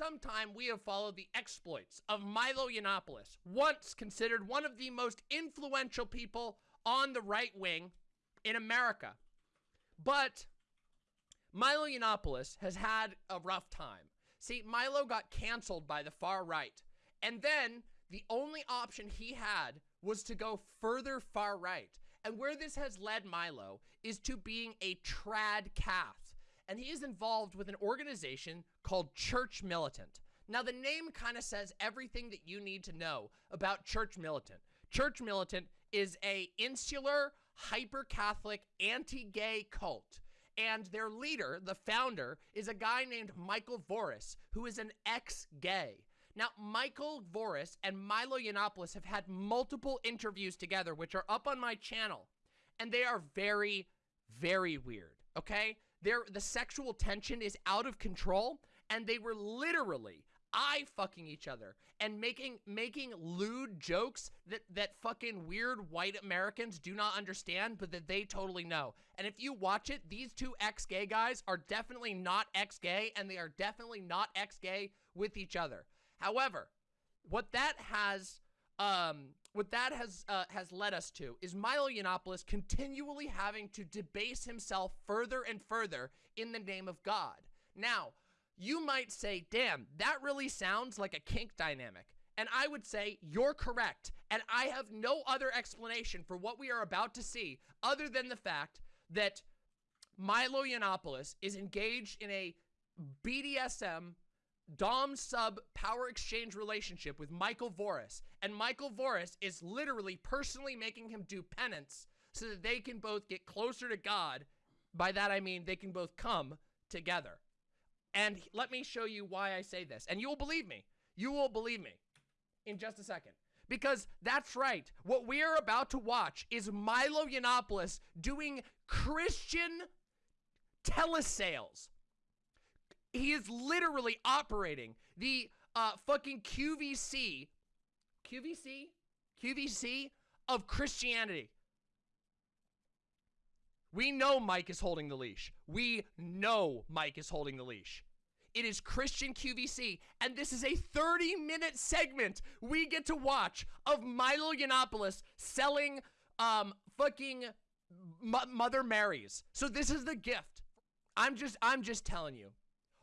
some time, we have followed the exploits of Milo Yiannopoulos, once considered one of the most influential people on the right wing in America. But Milo Yiannopoulos has had a rough time. See, Milo got canceled by the far right. And then the only option he had was to go further far right. And where this has led Milo is to being a trad cath. And he is involved with an organization called Church Militant. Now, the name kind of says everything that you need to know about Church Militant. Church Militant is a insular, hyper-Catholic, anti-gay cult. And their leader, the founder, is a guy named Michael Voris, who is an ex-gay. Now, Michael Voris and Milo Yiannopoulos have had multiple interviews together, which are up on my channel. And they are very, very weird, okay? The sexual tension is out of control, and they were literally eye fucking each other and making making lewd jokes that that fucking weird white Americans do not understand but that they totally know. And if you watch it, these two ex-gay guys are definitely not ex-gay and they are definitely not ex-gay with each other. However, what that has um, what that has uh, has led us to is Milo Yiannopoulos continually having to debase himself further and further in the name of God. Now, you might say, damn, that really sounds like a kink dynamic. And I would say, you're correct. And I have no other explanation for what we are about to see other than the fact that Milo Yiannopoulos is engaged in a BDSM Dom sub power exchange relationship with Michael Voris. And Michael Voris is literally personally making him do penance so that they can both get closer to God. By that I mean they can both come together. And let me show you why I say this. And you will believe me. You will believe me in just a second. Because that's right. What we are about to watch is Milo Yiannopoulos doing Christian telesales he is literally operating the uh, fucking QVC, QVC, QVC of Christianity. We know Mike is holding the leash. We know Mike is holding the leash. It is Christian QVC, and this is a 30-minute segment we get to watch of Milo Yiannopoulos selling um fucking Mother Marys. So this is the gift. I'm just I'm just telling you.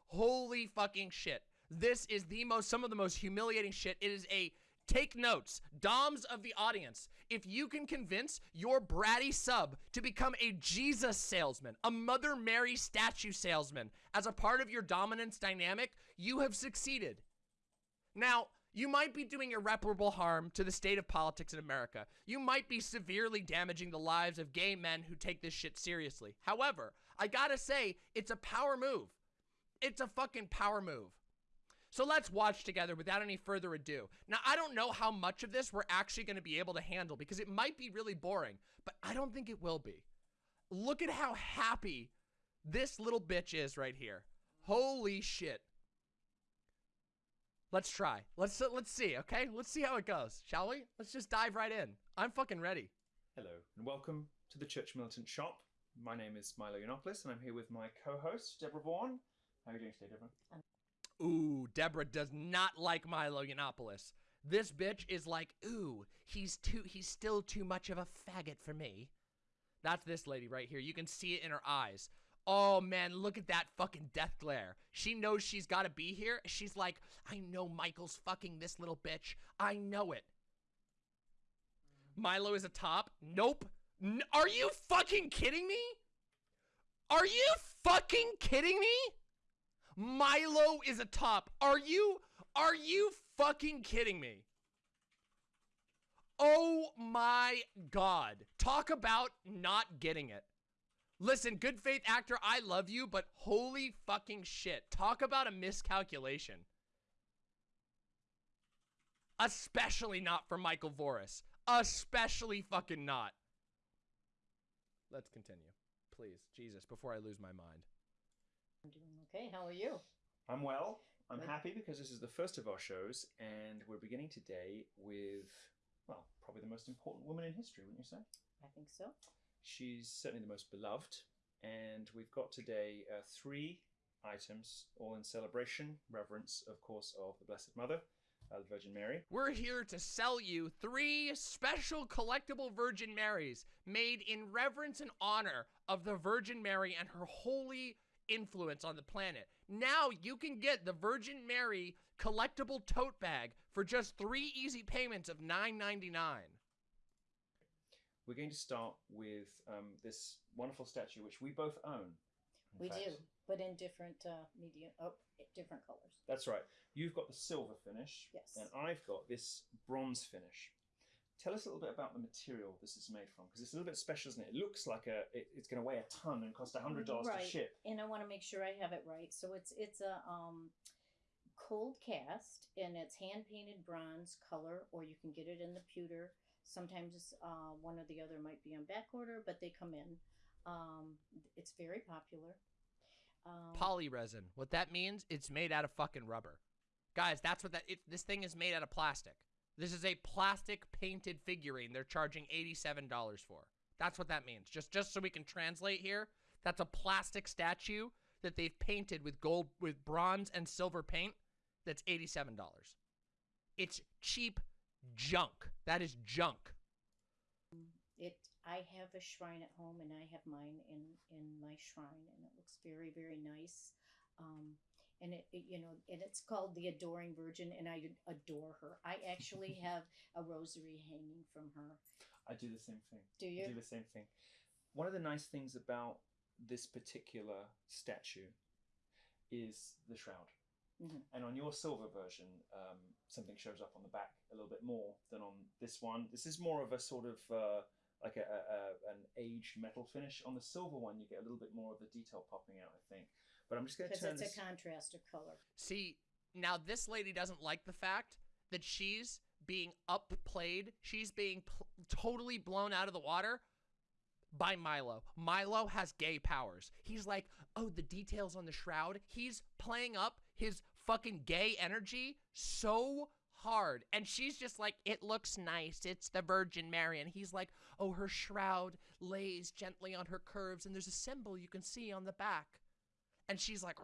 Holy fucking shit. This is the most, some of the most humiliating shit. It is a, take notes, doms of the audience. If you can convince your bratty sub to become a Jesus salesman, a Mother Mary statue salesman, as a part of your dominance dynamic, you have succeeded. Now, you might be doing irreparable harm to the state of politics in America. You might be severely damaging the lives of gay men who take this shit seriously. However, I gotta say, it's a power move. It's a fucking power move. So let's watch together without any further ado. Now, I don't know how much of this we're actually going to be able to handle because it might be really boring, but I don't think it will be. Look at how happy this little bitch is right here. Holy shit. Let's try. Let's uh, let's see, okay? Let's see how it goes, shall we? Let's just dive right in. I'm fucking ready. Hello, and welcome to the Church Militant Shop. My name is Milo Yiannopoulos, and I'm here with my co-host, Deborah Vaughan. How are you doing today, Deborah? Ooh, Deborah does not like Milo Yiannopoulos. This bitch is like, ooh, he's too, he's still too much of a faggot for me. That's this lady right here. You can see it in her eyes. Oh man, look at that fucking death glare. She knows she's got to be here. She's like, I know Michael's fucking this little bitch. I know it. Milo is a top. Nope. N are you fucking kidding me? Are you fucking kidding me? Milo is a top. Are you, are you fucking kidding me? Oh my God. Talk about not getting it. Listen, good faith actor, I love you, but holy fucking shit. Talk about a miscalculation. Especially not for Michael Voris. Especially fucking not. Let's continue. Please, Jesus, before I lose my mind. I'm doing okay. How are you? I'm well. I'm Good. happy because this is the first of our shows, and we're beginning today with, well, probably the most important woman in history, wouldn't you say? I think so. She's certainly the most beloved, and we've got today uh, three items, all in celebration, reverence, of course, of the Blessed Mother, uh, the Virgin Mary. We're here to sell you three special collectible Virgin Marys made in reverence and honor of the Virgin Mary and her holy influence on the planet. Now you can get the Virgin Mary collectible tote bag for just three easy payments of $9.99. We're going to start with um, this wonderful statue, which we both own. We fact. do, but in different uh, medium, oh, different colors. That's right. You've got the silver finish, Yes. and I've got this bronze finish. Tell us a little bit about the material this is made from, because it's a little bit special, isn't it? It looks like a it, it's going to weigh a ton and cost a hundred dollars Right. to ship. And I want to make sure I have it right. So it's it's a um, cold cast, and it's hand painted bronze color, or you can get it in the pewter. Sometimes uh, one or the other might be on back order, but they come in. Um, it's very popular. Um, Poly resin. What that means, it's made out of fucking rubber. Guys, that's what that it, this thing is made out of plastic. This is a plastic painted figurine they're charging $87 for. That's what that means. Just just so we can translate here, that's a plastic statue that they've painted with gold with bronze and silver paint that's $87. It's cheap junk. That is junk. It. I have a shrine at home, and I have mine in in my shrine, and it looks very very nice. Um, and it, it you know, and it's called the Adoring Virgin, and I adore her. I actually have a rosary hanging from her. I do the same thing. Do I you? do the same thing. One of the nice things about this particular statue is the shroud. Mhm. And on your silver version, um, something shows up on the back a little bit more than on this one. This is more of a sort of uh, like a, a, a an aged metal finish. On the silver one, you get a little bit more of the detail popping out, I think. But I'm just going to Because turn it's this. a contrast of color. See, now this lady doesn't like the fact that she's being upplayed. She's being pl- totally blown out of the water by Milo. Milo has gay powers. He's like, oh, the details on the shroud. He's playing up his fucking gay energy so hard. And she's just like, it looks nice. It's the Virgin Mary. And he's like, oh, her shroud lays gently on her curves, and there's a symbol you can see on the back. And she's like,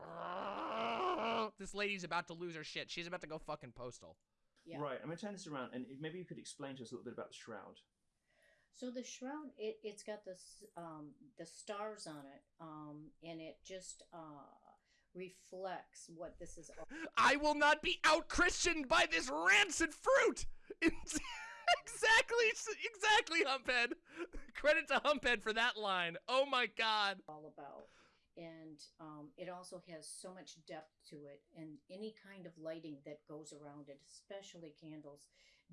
this lady's about to lose her shit. She's about to go fucking postal. Yeah. Right, I'm going to turn this around, and maybe you could explain to us a little bit about the shroud. So the shroud, it, it's got the um, the stars on it, um, and it just uh, reflects what this is. all- I will not be out Christianed by this rancid fruit. exactly, exactly, Humphead. Credit to Humphead for that line. Oh my god. all about. And um, it also has so much depth to it, and any kind of lighting that goes around it, especially candles,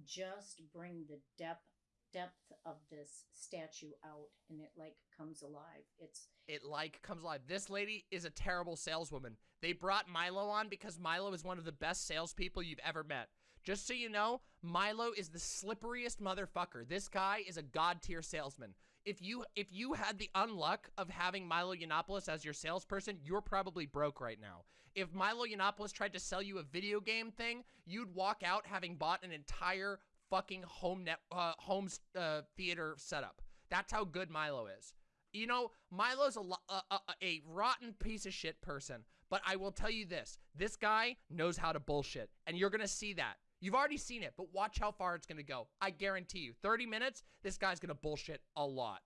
just bring the depth depth of this statue out, and it like comes alive. It's It like comes alive. This lady is a terrible saleswoman. They brought Milo on because Milo is one of the best salespeople you've ever met. Just so you know, Milo is the slipperiest motherfucker. This guy is a god tier salesman. If you if you had the unluck of having Milo Yiannopoulos as your salesperson, you're probably broke right now. If Milo Yiannopoulos tried to sell you a video game thing, you'd walk out having bought an entire fucking home net uh, home uh, theater setup. That's how good Milo is. You know, Milo's a, a, a, a rotten piece of shit person, but I will tell you this this guy knows how to bullshit, and you're gonna see that. You've already seen it, but watch how far it's gonna go. I guarantee you, 30 minutes, this guy's gonna bullshit a lot.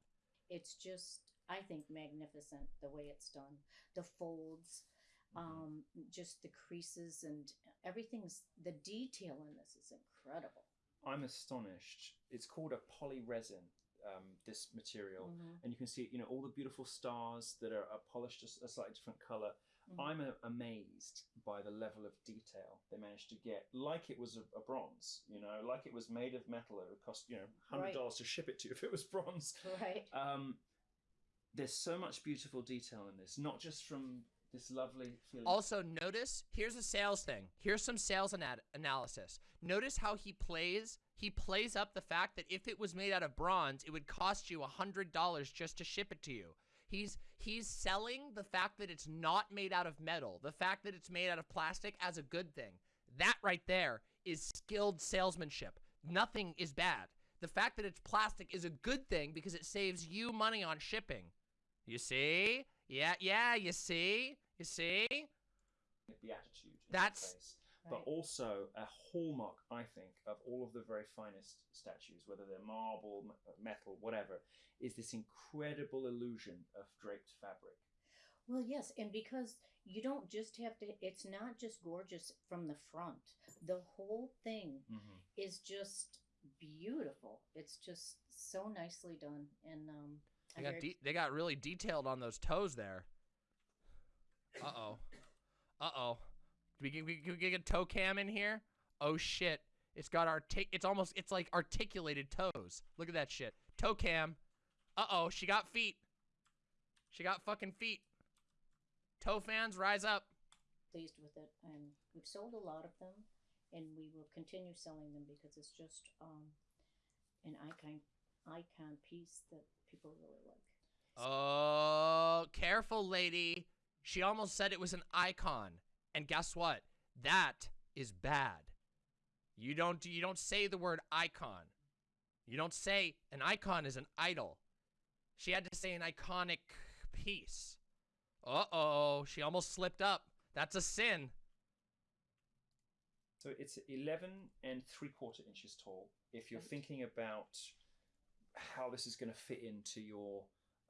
it's just I think magnificent the way it's done. The folds, um, just the creases and everything's the detail in this is incredible. I'm astonished. It's called a polyresin, um, this material. Mhm. And you can see, you know, all the beautiful stars that are, are polished a slightly different color. Mhm. I'm a, amazed by the level of detail they managed to get, like it was a, a bronze, you know, like it was made of metal. It would cost, you know, hundred dollars to ship it to you if it was bronze. Right. Um, there's so much beautiful detail in this, not just from this lovely feeling. Also, notice here's a sales thing. Here's some sales ana- analysis. Notice how he plays. He plays up the fact that if it was made out of bronze, it would cost you a hundred dollars just to ship it to you. He's he's selling the fact that it's not made out of metal, the fact that it's made out of plastic as a good thing. That right there is skilled salesmanship. Nothing is bad. The fact that it's plastic is a good thing because it saves you money on shipping. You see? Yeah, yeah, you see? You see? beatitude. In That's- her. But also a hallmark, I think, of all of the very finest statues, whether they're marble, metal, whatever, is this incredible illusion of draped fabric. Well, yes, and because you don't just have to, it's not just gorgeous from the front. The whole thing Mm-hmm. is just beautiful. It's just so nicely done, and um, They got very- de- they got really detailed on those toes there. Uh oh. Uh oh. We can we can get a toe cam in here. Oh shit! It's got our artic. It's almost it's like articulated toes. Look at that shit. Toe cam. Uh oh. She got feet. She got fucking feet. Toe fans, rise up. pleased with it, and we've sold a lot of them, and we will continue selling them because it's just um, an icon icon piece that people really like. Oh, careful, lady. She almost said it was an icon. And guess what? That is bad. You don't you don't say the word icon. You don't say an icon is an idol. She had to say an iconic piece. Uh-oh, she almost slipped up. That's a sin. So it's 11 and three quarter inches tall. If you're thinking about how this is going to fit into your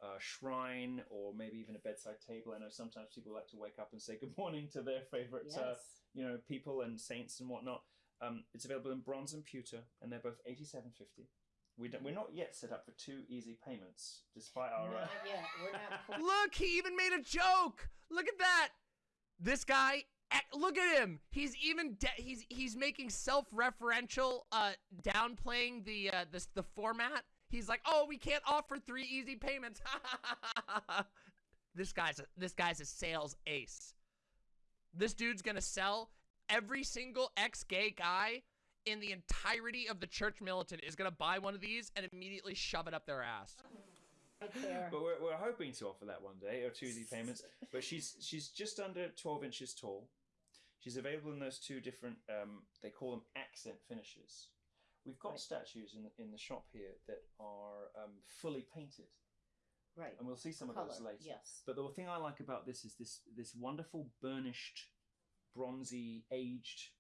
uh, shrine or maybe even a bedside table, I know sometimes people like to wake up and say good morning to their favorite, Yes. uh, you know, people and saints and whatnot. Um, it's available in bronze and pewter, and they're both 87.50. We don't, we're not yet set up for two easy payments, despite our. Uh, Not yet. We're not. Look, he even made a joke. Look at that. This guy, look at him. He's even de- he's he's making self-referential, uh, downplaying the uh, this the format. He's like, oh, we can't offer three easy payments. this guy's a, this guy's a sales ace. This dude's gonna sell every single ex-gay guy in the entirety of the church militant is gonna buy one of these and immediately shove it up their ass. But we're, we're hoping to offer that one day, or two easy payments. But she's she's just under 12 inches tall. She's available in those two different, um, they call them accent finishes. We've got Right. statues in, in the shop here that are um, fully painted, Right. and we'll see some of those later. Yes. But the thing I like about this is this this wonderful burnished, bronzy, aged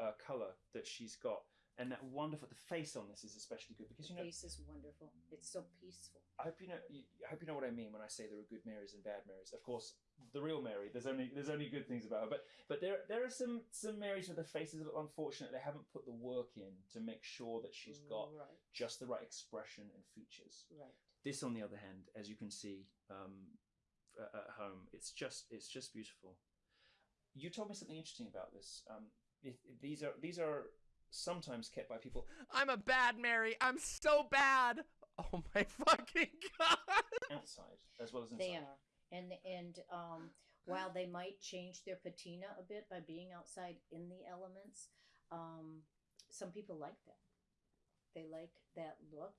uh, color that she's got, and that wonderful. The face on this is especially good because The you know The face is wonderful. It's so peaceful. I hope you know. I hope you know what I mean when I say there are good Marys and bad Marys. Of course, the real Mary. There's only there's only good things about her. But but there there are some some Marys with the faces are unfortunate. They haven't put the work in to make sure that she's got right. just the right expression and features. Right. This, on the other hand, as you can see um, at at home, it's just it's just beautiful. You told me something interesting about this. Um, if, if these are these are sometimes kept by people I'm a bad Mary. I'm so bad. Oh my fucking god. outside as well as inside. They are, and and um, while they might change their patina a bit by being outside in the elements, um, some people like that. They like that look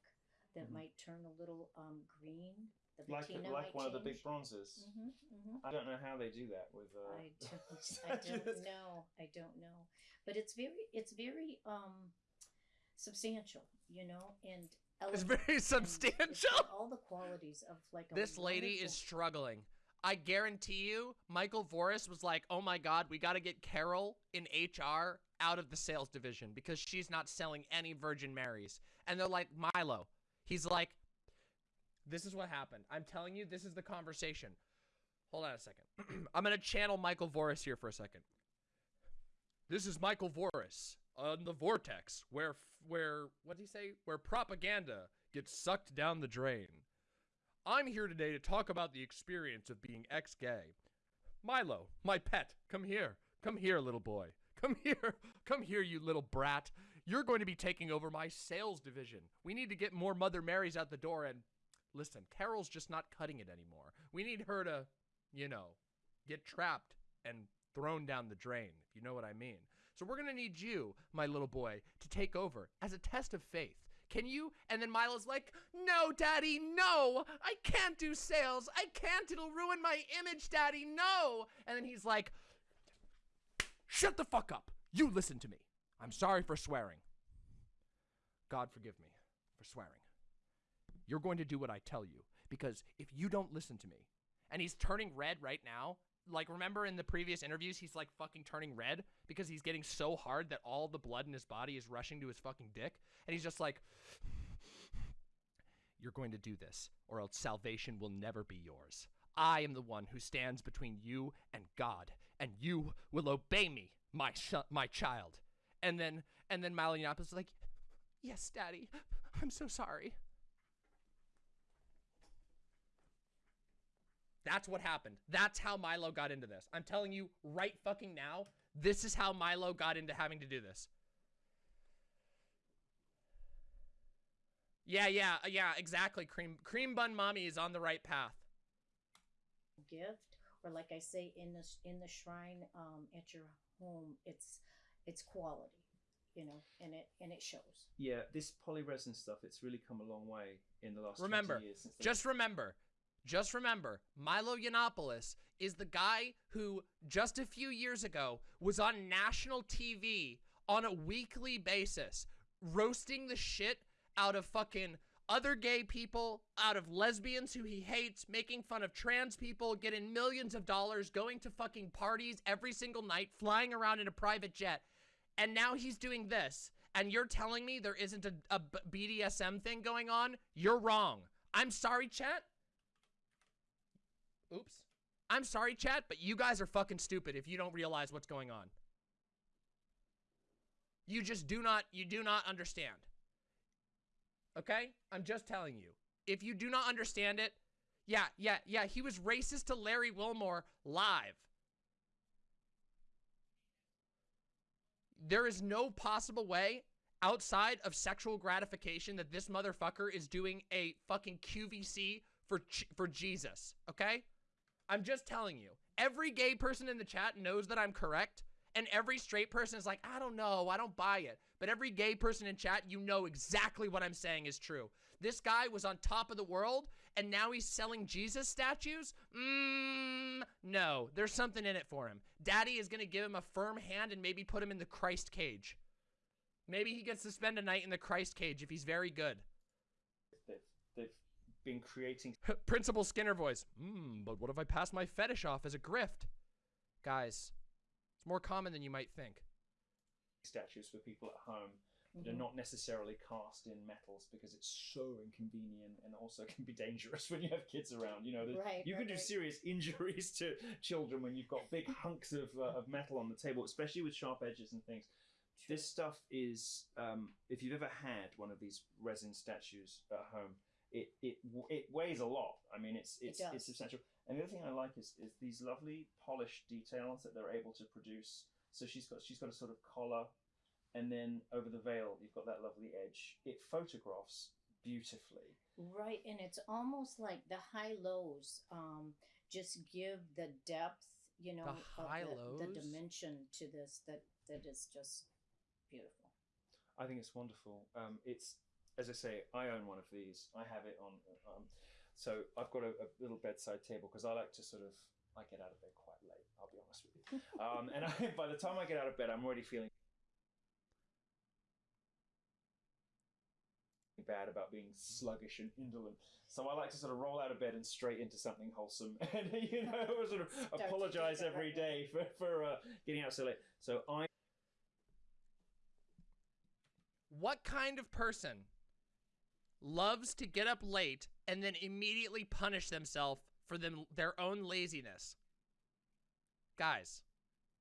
that Mhm. might turn a little um, green. The Like like one of the big bronzes. hmm hmm I don't know how they do that with. Uh, I don't, I don't know. I don't know. But it's very, it's very um, substantial, you know, and It's very and it's substantial. all the qualities of like This lady is struggling. I guarantee you, Michael Voris was like, "Oh my God, we got to get Carol in HR out of the sales division because she's not selling any Virgin Marys." And they're like, "Milo." He's like, "This is what happened. I'm telling you, this is the conversation." Hold on a second. I'm gonna channel Michael Voris here for a second. This is Michael Voris Uh, on the Vortex, where where what did he say? Where propaganda gets sucked down the drain. I'm here today to talk about the experience of being ex-gay. Milo, my pet, come here. Come here, little boy. Come here. Come here, you little brat. You're going to be taking over my sales division. We need to get more Mother Marys out the door and listen, Carol's just not cutting it anymore. We need her to, you know, get trapped and thrown down the drain, if you know what I mean. So we're going to need you, my little boy, to take over as a test of faith. Can you? And then Milo's like, No, Daddy, no. I can't do sales. I can't. It'll ruin my image, Daddy. No. And then he's like, Shut the fuck up. You listen to me. I'm sorry for swearing. God forgive me for swearing. You're going to do what I tell you because if you don't listen to me, and he's turning red right now, like remember in the previous interviews he's like fucking turning red because he's getting so hard that all the blood in his body is rushing to his fucking dick. And he's just like you're going to do this or else salvation will never be yours. I am the one who stands between you and god and you will obey me my sh- my child. And then and then Milo Yiannopoulos is like yes daddy. I'm so sorry That's what happened. That's how Milo got into this. I'm telling you right fucking now, this is how Milo got into having to do this. Yeah, yeah, uh, yeah, exactly. Cream cream bun mommy is on the right path. gift or like i say in the in the shrine um, at your home it's it's quality you know and it and it shows Yeah, this polyresin stuff, it's really come a long way in the last Remember, years. Since Just remember, just remember, Milo Yiannopoulos is the guy who just a few years ago was on national TV on a weekly basis roasting the shit out of fucking other gay people, out of lesbians who he hates, making fun of trans people, getting millions of dollars, going to fucking parties every single night, flying around in a private jet. And now he's doing this. And you're telling me there isn't a, a BDSM thing going on? You're wrong. I'm sorry, chat. Oops. I'm sorry, chat, but you guys are fucking stupid if you don't realize what's going on. You just do not, you do not understand. Okay? I'm just telling you. If you do not understand it, yeah, yeah, yeah, he was racist to Larry Wilmore live. There is no possible way outside of sexual gratification that this motherfucker is doing a fucking QVC for for Jesus, okay? I'm just telling you. Every gay person in the chat knows that I'm correct, and every straight person is like, "I don't know, I don't buy it." But every gay person in chat, you know exactly what I'm saying is true. This guy was on top of the world, and now he's selling Jesus statues? Mmm, no. There's something in it for him. Daddy is going to give him a firm hand and maybe put him in the Christ cage. Maybe he gets to spend a night in the Christ cage if he's very good. They've, they've been creating Principal Skinner voice. Hmm, but what if I pass my fetish off as a grift? Guys, it's more common than you might think. statues for people at home that are Mhm. not necessarily cast in metals because it's so inconvenient and also can be dangerous when you have kids around. You know, Right, you right, can do right. serious injuries to children when you've got big hunks of, uh, of metal on the table, especially with sharp edges and things. This stuff is, um, if you've ever had one of these resin statues at home, it it it weighs a lot. I mean, it's it's does. it's substantial. And the other thing I like is is these lovely polished details that they're able to produce. So she's got she's got a sort of collar, and then over the veil you've got that lovely edge. It photographs beautifully. Right, and it's almost like the high lows um, just give the depth, you know, of high the, the lows? dimension to this that that is just beautiful. I think it's wonderful. Um, it's as I say, I own one of these. I have it on. Um, so I've got a, a little bedside table because I like to sort of. I get out of bed quite late. I'll be honest with you. Um, and I, by the time I get out of bed, I'm already feeling bad about being sluggish and indolent. So I like to sort of roll out of bed and straight into something wholesome, and you know, sort of Start to apologize take it every right day for for uh, getting out so late. So I What kind of person loves to get up late and then immediately punish themselves for them their own laziness? Guys,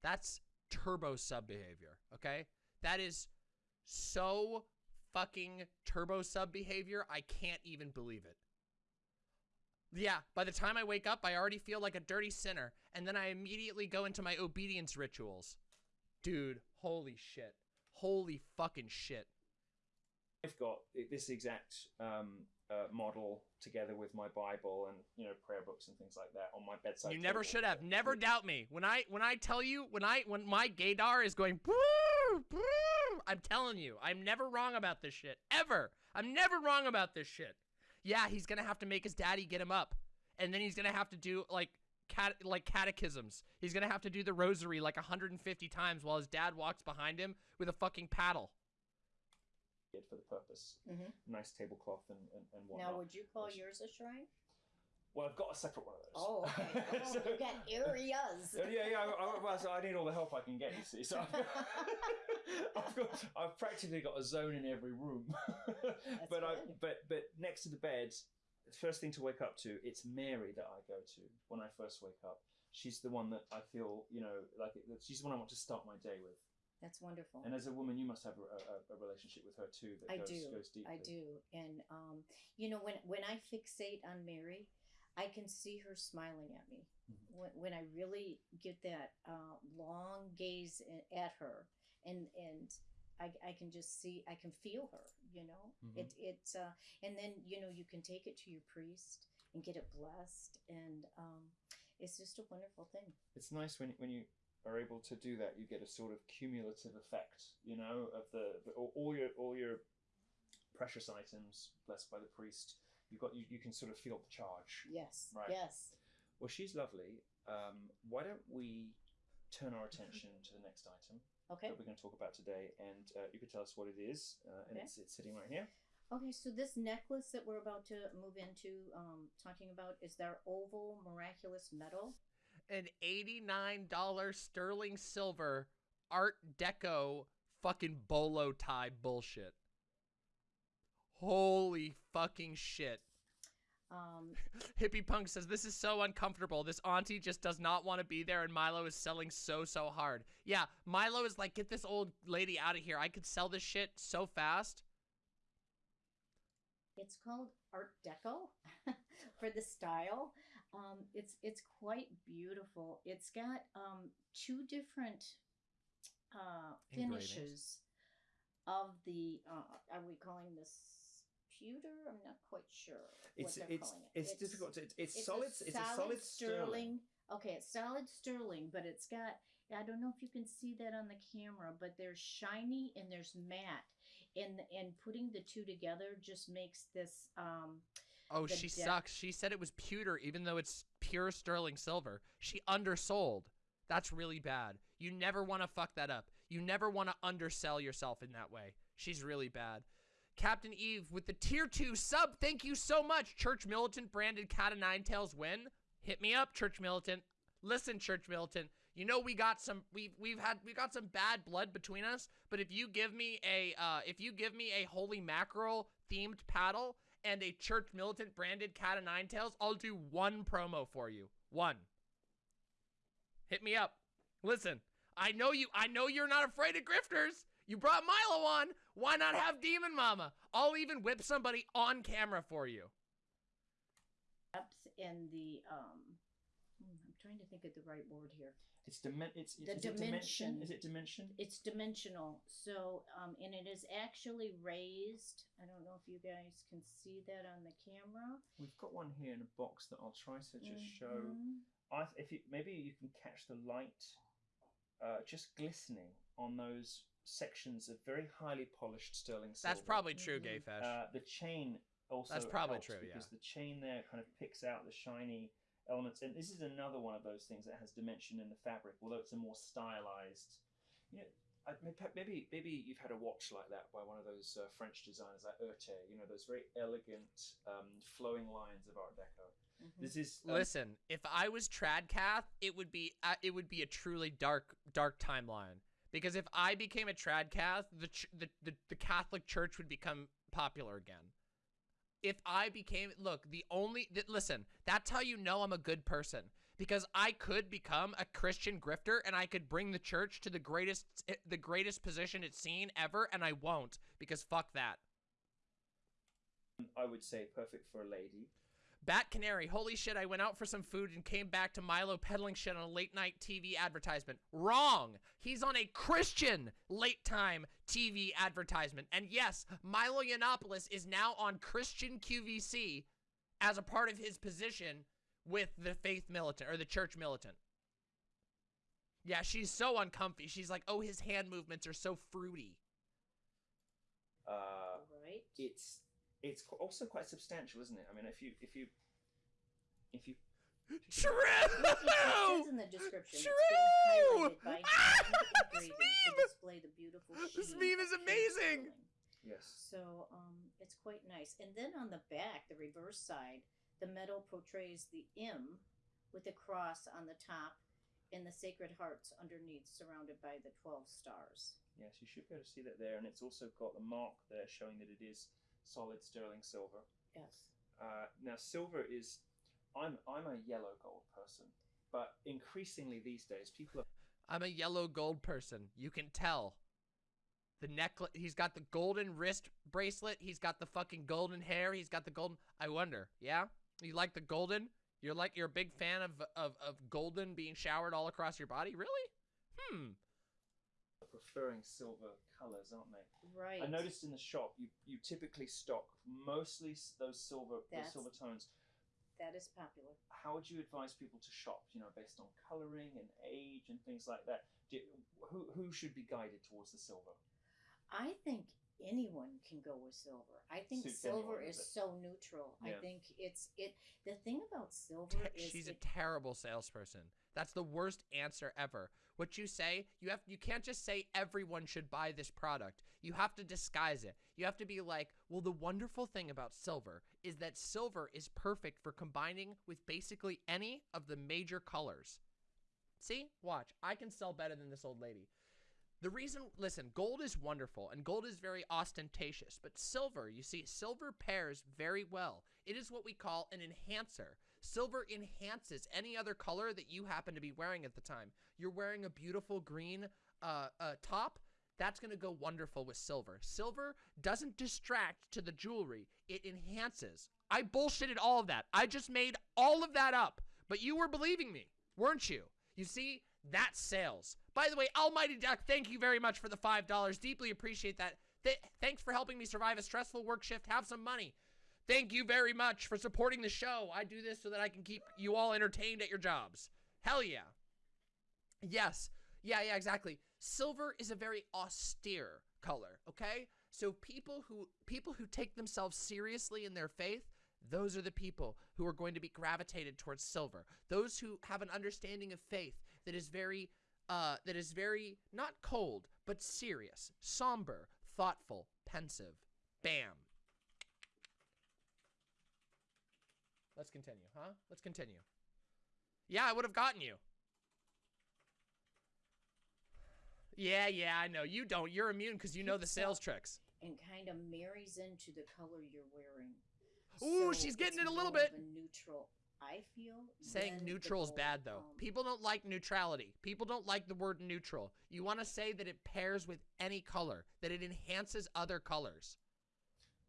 that's turbo sub behavior, okay? That is so fucking turbo sub behavior. I can't even believe it. Yeah, by the time I wake up, I already feel like a dirty sinner, and then I immediately go into my obedience rituals. Dude, holy shit. Holy fucking shit. I've got this exact um, uh, model together with my Bible and you know prayer books and things like that on my bedside. You never table. should have. Never doubt me. When I when I tell you when I when my gaydar is going "Brrr, brrr," I'm telling you, I'm never wrong about this shit. Ever. I'm never wrong about this shit. Yeah, he's gonna have to make his daddy get him up. And then he's gonna have to do like cat like catechisms. He's gonna have to do the rosary like 150 times while his dad walks behind him with a fucking paddle. For the purpose. Mhm. Nice tablecloth and and, and whatnot. Now, would you call Yes. yours a shrine? Well, I've got a separate one of those. Oh, okay. Oh, So- you got areas. yeah, yeah, yeah. I, I, well, so I need all the help I can get. You see, so I've, I've got, I've practically got a zone in every room. but I, but but next to the bed, first thing to wake up to, it's Mary that I go to when I first wake up. She's the one that I feel, you know, like it, she's the one I want to start my day with. That's wonderful. And as a woman, you must have a, a, a relationship with her too that I goes, do. goes deeply. I do, and um, you know, when when I fixate on Mary, I can see her smiling at me. Mhm. When, when I really get that uh, long gaze at her, and and I, I can just see, I can feel her. You know, Mhm. it it's uh, and then you know you can take it to your priest and get it blessed, and um, it's just a wonderful thing. It's nice when when you are able to do that. You get a sort of cumulative effect, you know, of the, the all, all your all your precious items blessed by the priest. You've got you, you can sort of feel the charge. Yes, Right. yes. Well, she's lovely. Um, why don't we turn our attention to the next item Okay. that we're going to talk about today, and uh, you could tell us what it is, uh, and Okay. it's, it's sitting right here. Okay, so this necklace that we're about to move into, um, talking about, is their oval miraculous An $89 sterling silver Art Deco fucking bolo tie bullshit. Holy fucking shit. Um, Hippie Punk says, This is so uncomfortable. This auntie just does not want to be there, and Milo is selling so, so hard. Yeah, Milo is like, Get this old lady out of here. I could sell this shit so fast. it's called Art Deco for the style. Um, it's it's quite beautiful. It's got um, two different uh, finishes of the. Uh, are we calling this pewter? I'm not quite sure. It's it's calling it. it's, difficult. To, it's, it's, it's solid. A it's a solid sterling. Okay, it's solid sterling, but it's got. I don't know if you can see that on the camera, but there's shiny and there's matte, and and putting the two together just makes this. Um, Oh, she sucks. She said it was pewter, even though it's pure sterling silver. She undersold. That's really bad. You never want to fuck that up. You never want to undersell yourself in that way. She's really bad. Captain Eve with the tier two sub. Thank you so much. Church Militant branded Cat of Nine Tails win. Hit me up, Church Militant. Listen, Church Militant. You know we got some we've we've had we got some bad blood between us, but if you give me a uh if you give me a holy mackerel themed paddle and a church militant branded cat of nine tails, I'll do one promo for you. One. Hit me up. Listen, I know you I know you're not afraid of grifters. You brought Milo on. Why not have Demon Mama? I'll even whip somebody on camera for you. depth and the um. hmm, I'm trying to think of the right word here. It's dimen- It's, it's The is it dimension. dimension. Is it dimension? It's dimensional. So, um, and it is actually raised. I don't know if you guys can see that on the camera. We've got one here in a box that I'll try to just show. Mhm. I if you maybe you can catch the light, uh, just glistening on those sections of very highly polished sterling silver. That's probably true, Mhm. Gay Fesh. Uh, the chain also That's probably helps true, yeah. because the chain there kind of picks out the shiny elements, and this is another one of those things that has dimension in the fabric, although it's a more stylized. You know, I, maybe maybe you've had a watch like that by one of those uh, French designers like Erté. You know, those very elegant um, flowing lines of Art Deco. Mhm. This is um, Listen, if I was Tradcath, it would be uh, it would be a truly dark dark timeline. Because if I became a Tradcath, the, ch- the the the Catholic Church would become popular again. If I became look, the only th- listen, that's how you know I'm a good person because I could become a Christian grifter and I could bring the church to the greatest eh, the greatest position it's seen ever and I won't because fuck that. I would say perfect for a lady. Bat Canary, holy shit, I went out for some food and came back to Milo peddling shit on a late night TV advertisement. Wrong! He's on a Christian late time TV advertisement. And yes, Milo Yiannopoulos is now on Christian QVC as a part of his position with the faith militant or the church militant. Yeah, she's so uncomfy. She's like, oh, his hand movements are so fruity. Uh, right. it's it's also quite substantial, isn't it? I mean, if you if you if you True! Look, it says in the description. True! It's been Ah, this engraving meme! display the beautiful This meme is amazing! yes, So um, it's quite nice. And then on the back, the reverse side, The medal portrays the M with a cross on the top and the sacred hearts underneath, surrounded by the 12 stars. Yes, you should be able to see that there, and it's also got the mark there showing that it is solid sterling silver. Yes. Uh, now, silver is. I'm I'm a yellow gold person, but increasingly these days people are I'm a yellow gold person. You can tell. The necklace. He's got the golden wrist bracelet. He's got the fucking golden hair. He's got the golden. I wonder. Yeah, you like the golden? You're like you're a big fan of of of golden being showered all across your body. Really? Hmm. Preferring silver colors, aren't they? Right. I noticed in the shop you you typically stock mostly those silver those That's- silver tones. that is popular. How would you advise people to shop? You know, based on coloring and age and things like that. Do, who who should be guided towards the silver? I think anyone can go with silver. I think Suits silver anyone, is does it? so neutral. I Yeah. think it's it. The thing about silver Te- is she's a it, terrible salesperson. That's the worst answer ever. What you say, you have you can't just say everyone should buy this product. You have to disguise it. You have to be like, "Well, the wonderful thing about silver is that silver is perfect for combining with basically any of the major colors." See? Watch. I can sell better than this old lady. The reason, listen, gold is wonderful and gold is very ostentatious, but silver, you see, silver pairs very well. It is what we call an enhancer. Silver enhances any other color that you happen to be wearing at the time. You're wearing a beautiful green uh, uh, top. That's going to go wonderful with silver. Silver doesn't distract to the jewelry, it enhances. I bullshitted all of that. I just made all of that up, but you were believing me, weren't you? You see, that's sales. By the way, Almighty Duck, thank you very much for the $5. Deeply appreciate that. Th- thanks for helping me survive a stressful work shift. Have some money. Thank you very much for supporting the show. I do this so that I can keep you all entertained at your jobs. Hell yeah. Yes. Yeah, yeah, exactly. Silver is a very austere color, okay? So people who people who take themselves seriously in their faith, those are the people who are going to be gravitated towards silver. Those who have an understanding of faith that is very uh that is very not cold, but serious, somber, thoughtful, pensive. Bam. Let's continue, huh? Let's continue. Yeah, I would have gotten you. Yeah, yeah, I know. You don't. You're immune because you know the sales tricks. and kind of marries into the color you're wearing. Ooh, So she's getting it a little bit. a neutral. I feel Saying neutral is bad though. um, People don't like neutrality. People don't like the word neutral. You want to say that it pairs with any color, that it enhances other colors.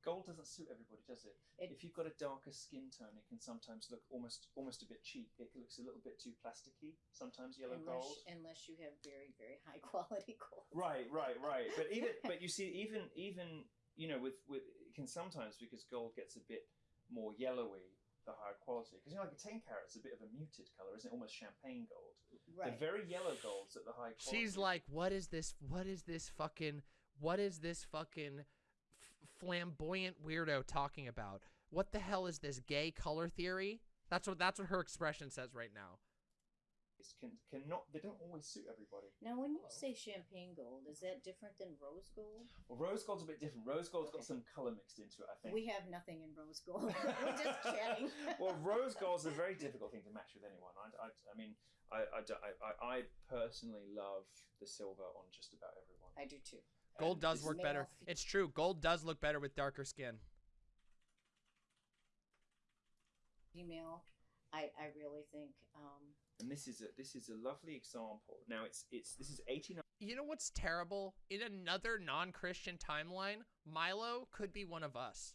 Gold doesn't suit everybody, does it? It- if you've got a darker skin tone, it can sometimes look almost almost a bit cheap. It looks a little bit too plasticky. Sometimes yellow unless, gold. unless you have very very high quality gold. Right, right, right. But even but you see, even even you know, with with it can sometimes because gold gets a bit more yellowy, the higher quality. Because you know, like a ten carat carat's a bit of a muted color, isn't it? Almost champagne gold. Right. The very yellow golds at the high quality. She's like, "What is this? What is this fucking? What is this fucking f- flamboyant weirdo talking about? What the hell is this gay color theory?" That's what that's what her expression says right now. can cannot they don't always suit everybody. now, when you Hello. say champagne gold, is that different than rose gold? Well, rose gold's a bit different. Rose gold's got some color mixed into it, I think. We have nothing in rose gold. We're just chatting. well, rose gold's a very difficult thing to match with anyone. I, I, I mean, I, I, I, I, I personally love the silver on just about everyone. I do too. Gold does work better. fe- It's true. Gold does look better with darker skin. Female, I I really think um, And this is a this is a lovely example. Now it's it's this is eighty nine. You know what's terrible? In another non-Christian timeline, Milo could be one of us.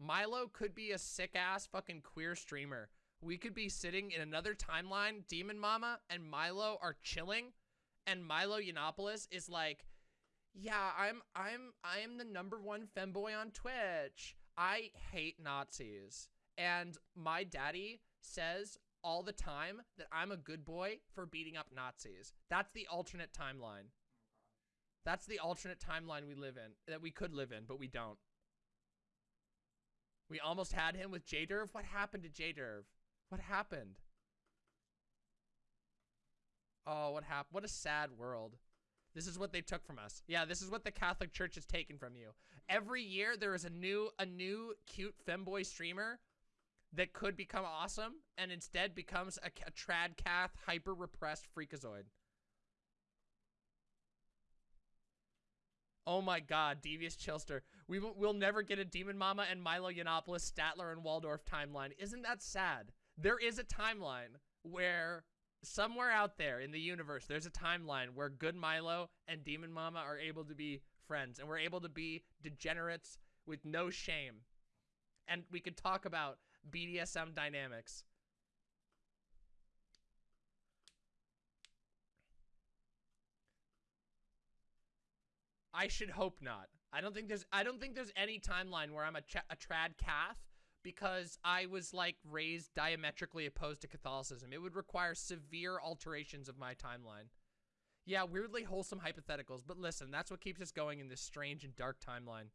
Milo could be a sick ass fucking queer streamer. We could be sitting in another timeline, Demon Mama and Milo are chilling, and Milo Yiannopoulos is like, "Yeah, I'm I'm I am the number one femboy on Twitch. I hate Nazis." And my daddy says all the time that I'm a good boy for beating up Nazis. That's the alternate timeline. That's the alternate timeline we live in, that we could live in, but we don't. We almost had him with J Derv. What happened to J Derv? What happened? Oh, what happened? What a sad world. This is what they took from us. Yeah, this is what the Catholic Church has taken from you. Every year there is a new a new cute femboy streamer that could become awesome and instead becomes a, a trad cath hyper repressed freakazoid. Oh my god, Devious Chilster. We will, we'll never get a Demon Mama and Milo Yiannopoulos, Statler, and Waldorf timeline. Isn't that sad? There is a timeline where somewhere out there in the universe, there's a timeline where good Milo and Demon Mama are able to be friends and we're able to be degenerates with no shame. And we could talk about BDSM dynamics. I should hope not. I don't think there's I don't think there's any timeline where I'm a, a trad cath because I was like raised diametrically opposed to Catholicism. It would require severe alterations of my timeline. Yeah, weirdly wholesome hypotheticals, but listen, that's what keeps us going in this strange and dark timeline.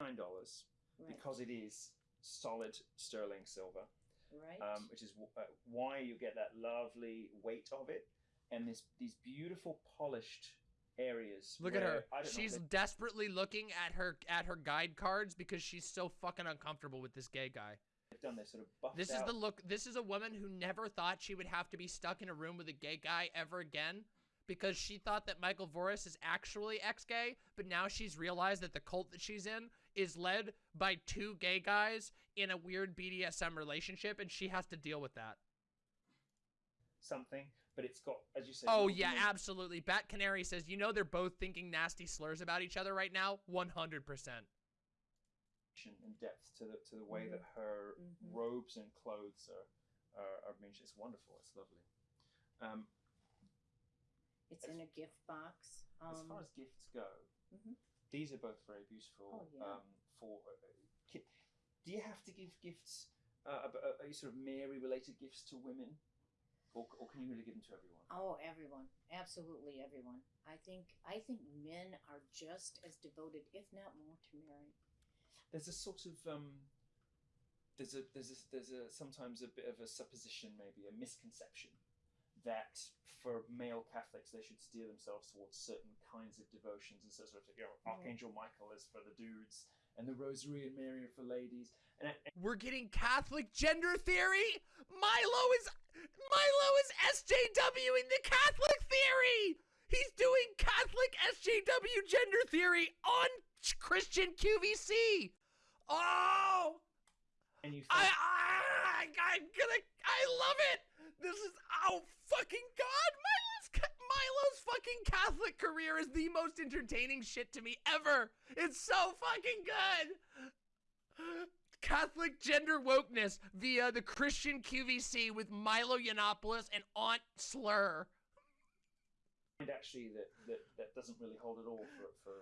Nine dollars Right. because it is solid sterling silver, right. um, which is w- uh, why you get that lovely weight of it, and this these beautiful polished areas. Look at her. She's desperately looking at her at her guide cards because she's so fucking uncomfortable with this gay guy. done this sort of This is out- the look. This is a woman who never thought she would have to be stuck in a room with a gay guy ever again because she thought that Michael Voris is actually ex-gay, but now she's realized that the cult that she's in is led by two gay guys in a weird BDSM relationship and she has to deal with that. something, but it's got as you said. Oh yeah, weird absolutely. Bat Canary says, "You know they're both thinking nasty slurs about each other right now." 100%. and depth to the to the way Mhm. that her Mhm. robes and clothes are are, are I mean, it's wonderful. It's lovely. Um, it's in a gift box. Um, as far as gifts go, mhm. these are both very beautiful. Oh, yeah. um, for uh, do you have to give gifts? Uh, uh, are you sort of Mary related gifts to women, or, or can you really give them to everyone? Oh, everyone, absolutely everyone. I think I think men are just as devoted, if not more, to Mary. There's a sort of um, there's a there's a there's a sometimes a bit of a supposition, maybe a misconception that for male Catholics they should steer themselves towards certain kinds of devotions and so sort of you know Mhm. Archangel Michael is for the dudes and the Rosary and Mary are for ladies and, and We're getting Catholic gender theory. Milo is Milo is SJW in the Catholic theory. He's doing Catholic SJW gender theory on Christian QVC. Oh, and you I, think, I, I'm gonna, I love it. This is oh fucking god. Milo's fucking Catholic career is the most entertaining shit to me ever. It's so fucking good. Catholic gender wokeness via the Christian QVC with Milo Yiannopoulos and Aunt Slur. find actually that, that that doesn't really hold at all for, for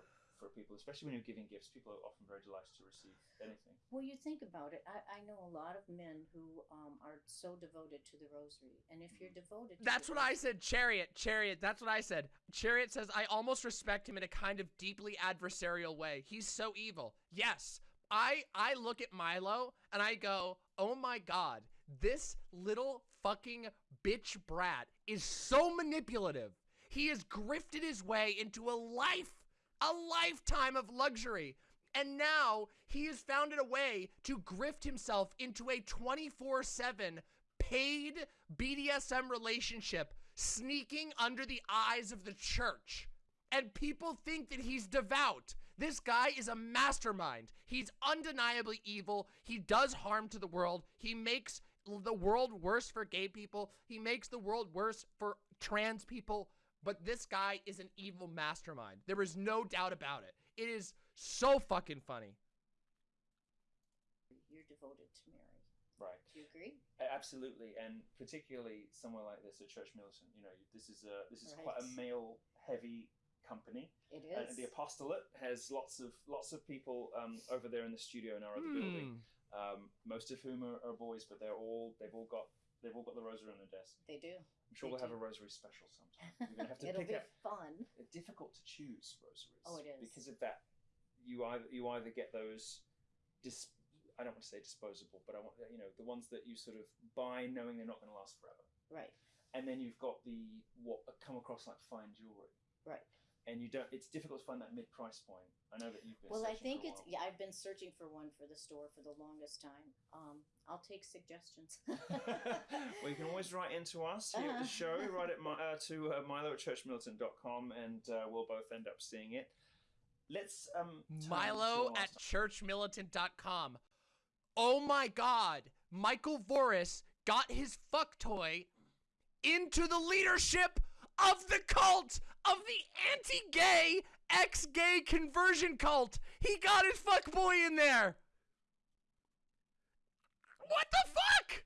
for people, especially when you're giving gifts. People are often very delighted to receive anything. Well, you think about it. I, I know a lot of men who um, are so devoted to the Rosary, and if you're devoted, to That's the what I said. Chariot, Chariot. That's what I said. Chariot says, I almost respect him in a kind of deeply adversarial way. He's so evil. Yes. I I look at Milo and I go, oh my god, this little fucking bitch brat is so manipulative. He has grifted his way into a life, a lifetime of luxury. And now he has found a way to grift himself into a 24 7 paid BDSM relationship sneaking under the eyes of the church. And people think that he's devout. This guy is a mastermind. He's undeniably evil. He does harm to the world. He makes the world worse for gay people. He makes the world worse for trans people. But this guy is an evil mastermind. There is no doubt about it. It is so fucking funny. you're devoted to Mary. Right. Do you agree? Absolutely, and particularly somewhere like this, at Church Militant, you know, this is a this is quite a male-heavy company. It is. the apostolate has lots of lots of people um, over there in the studio in our other building, Hmm. um, most of whom are, are boys, but they're all they've all got they've all got the rosary on their desk. they do. I'm sure we'll have a rosary special sometime. We're gonna have to It'll pick be fun. they're difficult to choose rosaries. Oh, it is. because of that. You either you either get those, dis, I don't want to say disposable, but I want you know the ones that you sort of buy knowing they're not going to last forever, Right. and then you've got the what come across like fine jewelry. Right. And you don't. It's difficult to find that mid price point. I know that you've been. Well, I searching think for it's yeah i've been searching for one for the store for the longest time. Um, I'll take suggestions. well, you can always write into us here at the show. Uh-huh. Write it mi- uh, to uh, milo at churchmilitant.com and uh, we'll both end up seeing it. Let's um Milo to our- at churchmilitant.com. Oh my god. Michael Voris got his fuck toy into the leadership of the cult of the anti-gay ex-gay conversion cult. He got his fuck boy in there. What the fuck?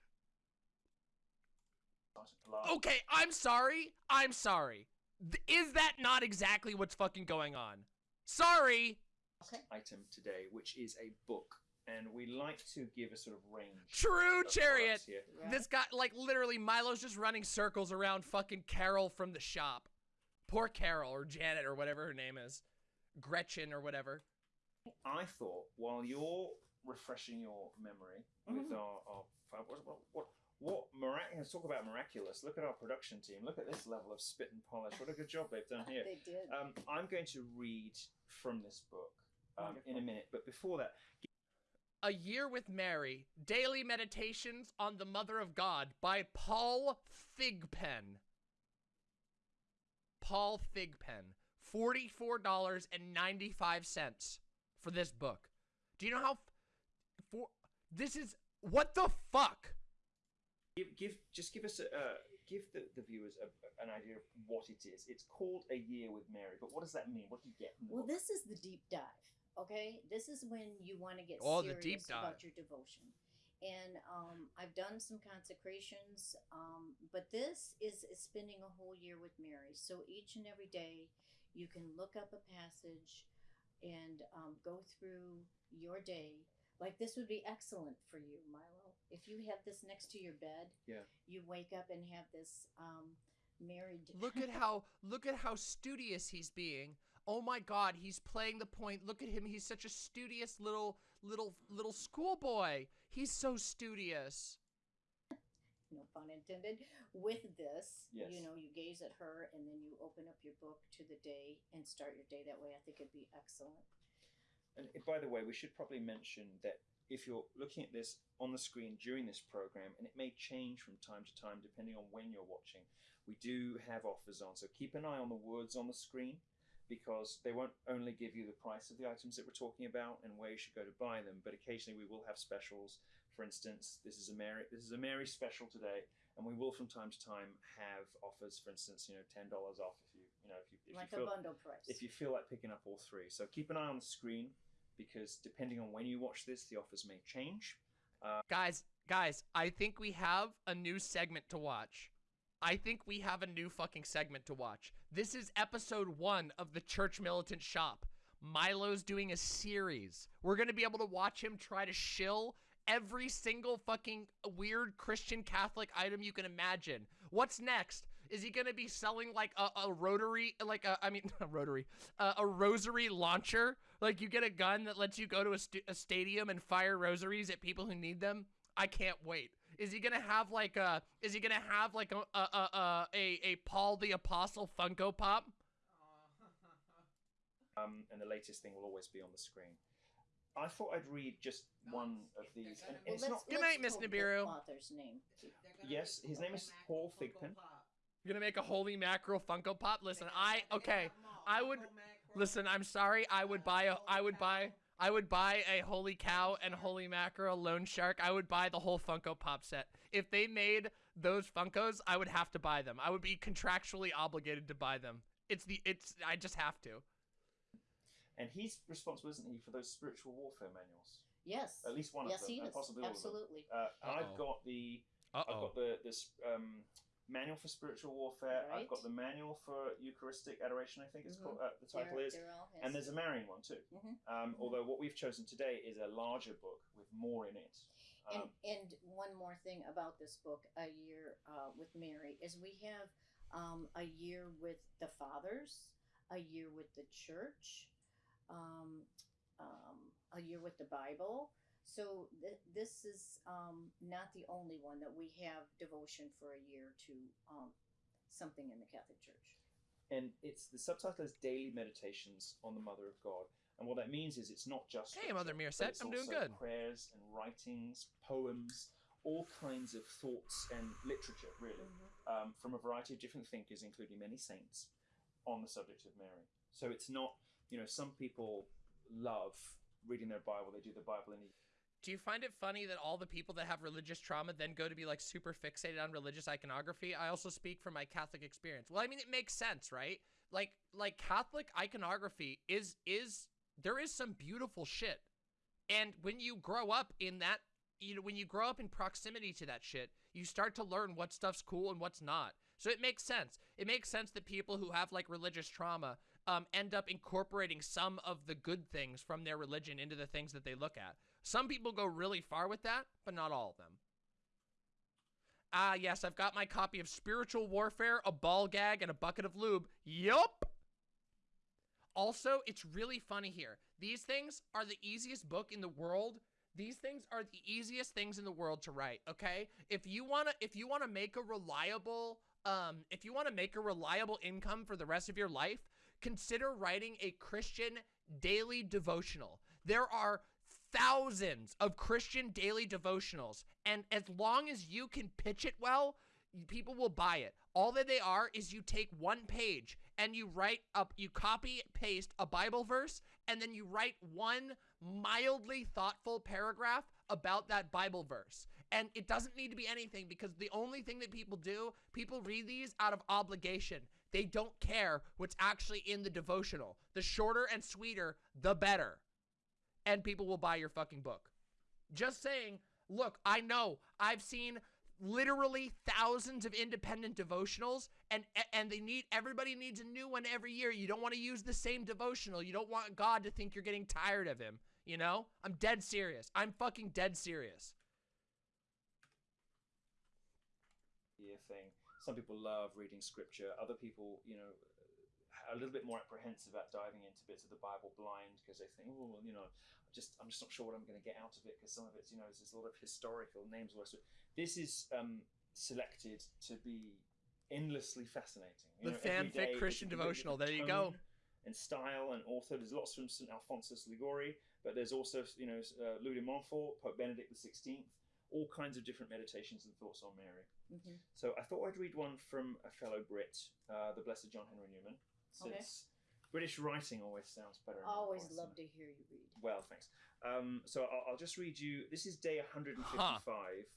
Okay, I'm sorry. I'm sorry. Th- Is that not exactly what's fucking going on? Sorry. okay. item today, which is a book, and we like to give a sort of range. True of chariot. Right. This guy, like, literally, Milo's just running circles around fucking Carol from the shop. Poor Carol, or Janet, or whatever her name is. Gretchen, or whatever. I thought while you're refreshing your memory with Mhm. our, our what what what, what miraculous talk about miraculous. Look at our production team. Look at this level of spit and polish. What a good job they've done here. They did. Um, I'm going to read from this book um, in a minute, but before that, A Year with Mary Daily Meditations on the Mother of God by Paul Thigpen. Paul Thigpen $44.95 for this book. Do you know how. F- for This is. What the fuck? give, give just give us a uh, give the, the viewers a, an idea of what it is. It's called A Year with Mary, but what does that mean? What do you get from the Well, book? this is the deep dive. Okay, this is when you want to get Oh, the serious deep about your devotion. And um, I've done some consecrations, um, but this is, is spending a whole year with Mary. So each and every day, you can look up a passage and um, go through your day. Like this would be excellent for you, Milo. If you have this next to your bed, Yeah. you wake up and have this um, married. Look at how look at how studious he's being. Oh my god, he's playing the point. Look at him. He's such a studious little little little schoolboy. He's so studious. no pun intended, with this. Yes. You know, you gaze at her and then you open up your book to the day and start your day that way. I think it'd be excellent. And uh, by the way, we should probably mention that if you're looking at this on the screen during this program, and it may change from time to time depending on when you're watching, we do have offers on. So keep an eye on the words on the screen because they won't only give you the price of the items that we're talking about and where you should go to buy them, but occasionally we will have specials. For instance, this is a Mary this is a Mary special today, and we will from time to time have offers. For instance, you know, ten dollars off if you you know if you if like you a feel bundle price. if you feel like picking up all three. So keep an eye on the screen because depending on when you watch this, the offers may change. Uh, guys, guys, I think we have a new segment to watch. I think we have a new fucking segment to watch. This is episode 1 of the Church Militant Shop. Milo's doing a series. We're going to be able to watch him try to shill every single fucking weird Christian Catholic item you can imagine. What's next? Is he gonna be selling like a, a rotary, like a, I mean, a rotary, uh, a rosary launcher? Like you get a gun that lets you go to a, st- a stadium and fire rosaries at people who need them? I can't wait. Is he gonna have like a? Is he gonna have like a a a a, a Paul the Apostle Funko Pop? Um, and the latest thing will always be on the screen. I thought I'd read just one of these. And, and well, it's not. Good night, Miss Nibiru. Author's name. Yes, his name is Paul Thigpen. You're gonna make a holy mackerel Funko Pop? Listen, I okay. I would listen. I'm sorry. I would buy a. I would buy. I would buy a holy cow and holy mackerel loan shark. I would buy the whole Funko Pop set. If they made those Funkos, I would have to buy them. I would be contractually obligated to buy them. It's the. It's. I just have to. And he's responsible, isn't he, for those spiritual warfare manuals? Yes. At least one yes, of them, Yes, he is. possibly all of them. Absolutely. Uh, and I've got the Uh I've got the this um, manual for spiritual warfare. I've got the manual for Eucharistic adoration. I think it's Mhm. called. Uh, the title They're- is. they're all his. And there's a Marian one too. Mhm. Um, although what we've chosen today is a larger book with more in it. And, Um, and one more thing about this book, A Year uh, with Mary, is we have um, a year with the fathers, a year with the church, um, um, a year with the Bible. So th- this is um, not the only one that we have devotion for a year to um, something in the Catholic Church. and it's the subtitle is Daily Meditations on the Mother of God. And what that means is it's not just Hey, Mother but Meerset, it's I'm doing good. Prayers and writings, poems, all kinds of thoughts and literature, really, um, from a variety of different thinkers, including many saints, on the subject of Mary. So it's not, you know, some people love reading their Bible. They do the Bible in a Do you find it funny that all the people that have religious trauma then go to be like super fixated on religious iconography? I also speak from my Catholic experience. Well, I mean, it makes sense, right? Like, like Catholic iconography is is there is some beautiful shit, and when you grow up in that, you know, when you grow up in proximity to that shit, you start to learn what stuff's cool and what's not. So it makes sense. It makes sense that people who have like religious trauma um, end up incorporating some of the good things from their religion into the things that they look at. Some people go really far with that, but not all of them. Ah, yes, I've got my copy of Spiritual Warfare, a ball gag, and a bucket of lube. Yup. Also, it's really funny here. These things are the easiest book in the world. These things are the easiest things in the world to write, okay? If you want to if you want to make a reliable um if you want to make a reliable income for the rest of your life, consider writing a Christian daily devotional. There are thousands of Christian daily devotionals, and as long as you can pitch it well, people will buy it. All that they are is you take one page and you write up, you copy paste a Bible verse, and then you write one mildly thoughtful paragraph about that Bible verse. And it doesn't need to be anything because the only thing that people do, people read these out of obligation. They don't care what's actually in the devotional. The shorter and sweeter, the better. And people will buy your fucking book. Just saying, look, I know I've seen literally thousands of independent devotionals and and they need everybody needs a new one every year. You don't want to use the same devotional. You don't want God to think you're getting tired of him, you know? I'm dead serious. I'm fucking dead serious. year thing. Some people love reading scripture. Other people, you know, a little bit more apprehensive at diving into bits of the Bible blind because they think, oh, well, you know, just I'm just not sure what I'm going to get out of it because some of it's, you know, there's a lot of historical names. This is um, selected to be endlessly fascinating. You The know, fanfic Christian devotional. There you go. And style and author. There's lots from St. Alphonsus Liguori, but there's also, you know, uh, Louis de Montfort, Pope Benedict XVI, all kinds of different meditations and thoughts on Mary. Mhm. So I thought I'd read one from a fellow Brit, uh, the Blessed John Henry Newman, Okay. since British writing always sounds better. in my Always voice love to hear you read. Well, thanks. Um, so I'll, I'll just read you. This is day 155.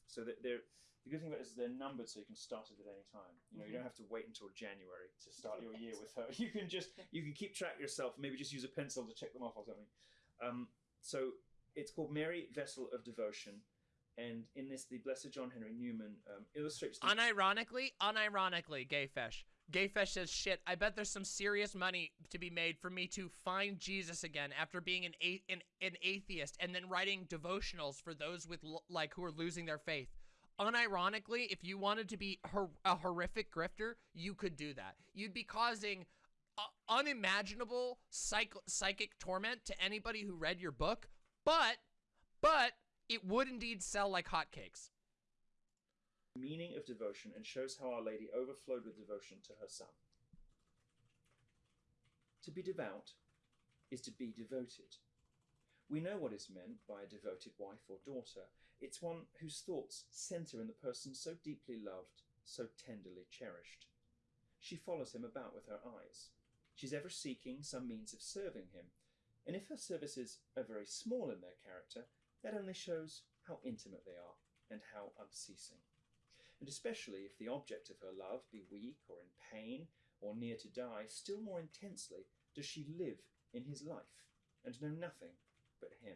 So that they're the good thing about it is they're numbered, so you can start it at any time. You know, you Mhm. don't have to wait until January to start your year with her. You can just you can keep track yourself. Maybe just use a pencil to check them off or something. Um, so it's called Mary Vessel of Devotion, and in this, the Blessed John Henry Newman um, illustrates. The Unironically, unironically, Gayfesh. Gayfesh says, shit, I bet there's some serious money to be made for me to find Jesus again after being an, an, an atheist and then writing devotionals for those with, like, who are losing their faith. Unironically, if you wanted to be a horrific grifter, you could do that. You'd be causing unimaginable psych- psychic torment to anybody who read your book, but, but, it would indeed sell like hotcakes. Meaning of devotion and shows how Our Lady overflowed with devotion to her Son. To be devout is to be devoted. We know what is meant by a devoted wife or daughter. It's one whose thoughts centre in the person so deeply loved, so tenderly cherished. She follows him about with her eyes. She's ever seeking some means of serving him, and if her services are very small in their character, that only shows how intimate they are and how unceasing and especially if the object of her love be weak or in pain or near to die, still more intensely does she live in his life and know nothing but him.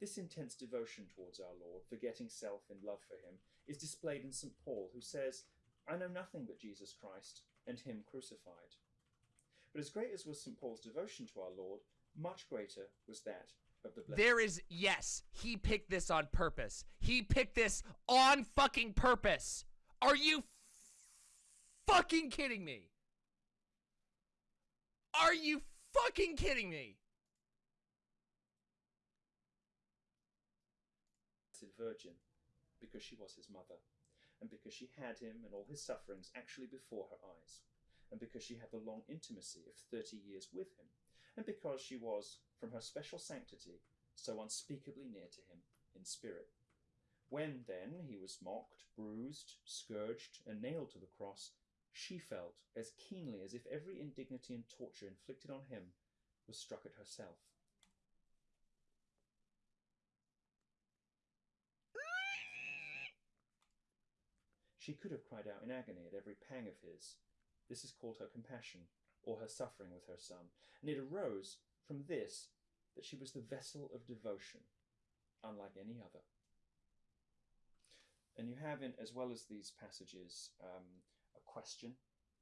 This intense devotion towards our Lord, forgetting self in love for him, is displayed in St. Paul, who says, I know nothing but Jesus Christ and him crucified. But as great as was St. Paul's devotion to our Lord, much greater was that the. There is yes, he picked this on purpose. He picked this on fucking purpose. Are you fucking kidding me? Are you fucking kidding me? Virgin, because she was his mother, and because she had him and all his sufferings actually before her eyes. and because she had the long intimacy of 30 years with him, and because she was, from her special sanctity, so unspeakably near to him in spirit. When, then, he was mocked, bruised, scourged, and nailed to the cross, she felt as keenly as if every indignity and torture inflicted on him was struck at herself. She could have cried out in agony at every pang of his. This is called her compassion, or her suffering with her son, and it arose from this that she was the vessel of devotion, unlike any other. And you have in, as well as these passages, um, a question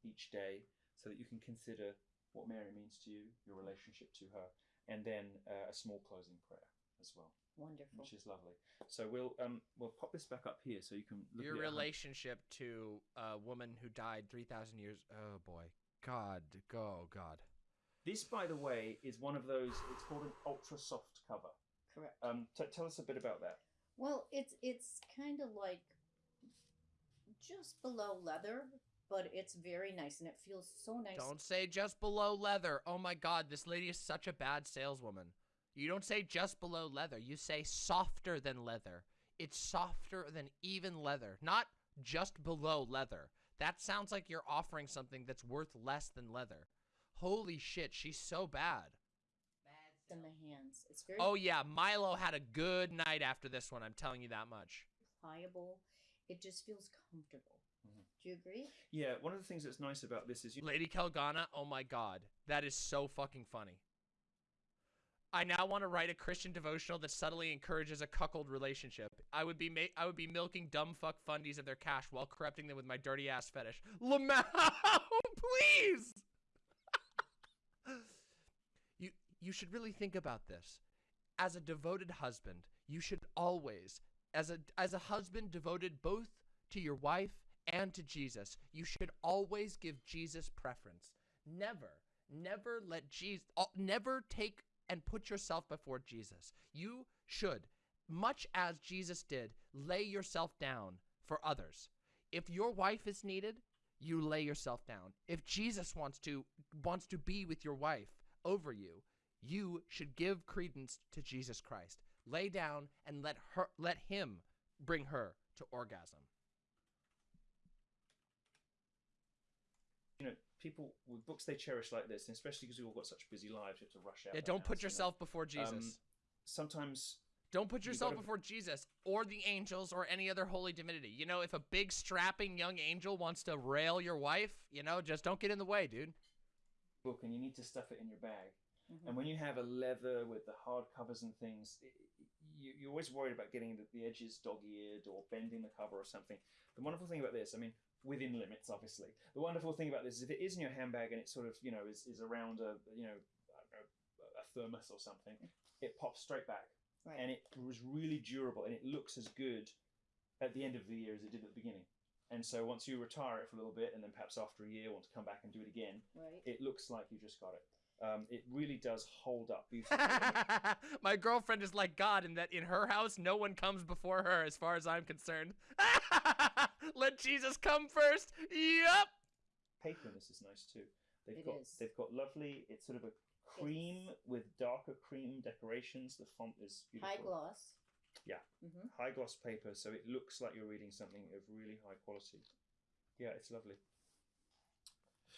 each day so that you can consider what Mary means to you, your relationship to her, and then uh, a small closing prayer as well, Wonderful. which is lovely. So we'll um, we'll pop this back up here so you can look Your at it relationship to a woman who died 3,000 years. Oh boy. God. Oh God. This, by the way, is one of those. It's called an ultra soft cover. Correct. Um, t- tell us a bit about that. Well, it's it's kind of like just below leather, but it's very nice and it feels so nice. Don't say just below leather. Oh my God. This lady is such a bad saleswoman. You don't say just below leather. You say softer than leather. It's softer than even leather, not just below leather. That sounds like you're offering something that's worth less than leather. Holy shit, she's so bad. in the hands. It's very Oh yeah, Milo had a good night after this one. I'm telling you that much. pliable. It just feels comfortable. Mhm. Do you agree? Yeah, one of the things that's nice about this is you. Lady Kelgana, oh my god, that is so fucking funny. I now want to write a Christian devotional that subtly encourages a cuckold relationship. I would be ma- I would be milking dumb fuck fundies of their cash while corrupting them with my dirty ass fetish. Lamau, please. you you should really think about this. As a devoted husband, you should always, as a as a husband devoted both to your wife and to Jesus, you should always give Jesus preference. Never, never let Jesus, never take and put yourself before Jesus. You should, much as Jesus did, lay yourself down for others. If your wife is needed, you lay yourself down. If Jesus wants to wants to be with your wife over you, you should give credence to Jesus Christ. Lay down and let her let him bring her to orgasm. you know, people with books they cherish like this, and especially because we've all got such busy lives, you have to rush out. Yeah, don't put yourself before Jesus. Um, Sometimes don't put yourself gotta- before Jesus or the angels or any other holy divinity. You know, if a big strapping young angel wants to rail your wife, you know, just don't get in the way, dude. book, and you need to stuff it in your bag. Mhm. And when you have a leather with the hard covers and things, it, you, you're always worried about getting the, the edges dog-eared or bending the cover or something. The wonderful thing about this, I mean, within limits, obviously. The wonderful thing about this is if it is in your handbag and it sort of, you know, is, is around a, you know, I know, a thermos or something, it pops straight back. Right. And it was really durable and it looks as good at the end of the year as it did at the beginning. And so once you retire it for a little bit and then perhaps after a year want to come back and do it again, right. it looks like you just got it. Um, it really does hold up beautifully. My girlfriend is like God in that in her house, no one comes before her, as far as I'm concerned. Let Jesus come first. Yup. Paper in this is nice too. They've It got is. they've got lovely. It's sort of a cream with darker cream decorations. The font is beautiful. High gloss. Yeah. hmm High gloss paper, so it looks like you're reading something of really high quality. Yeah, it's lovely.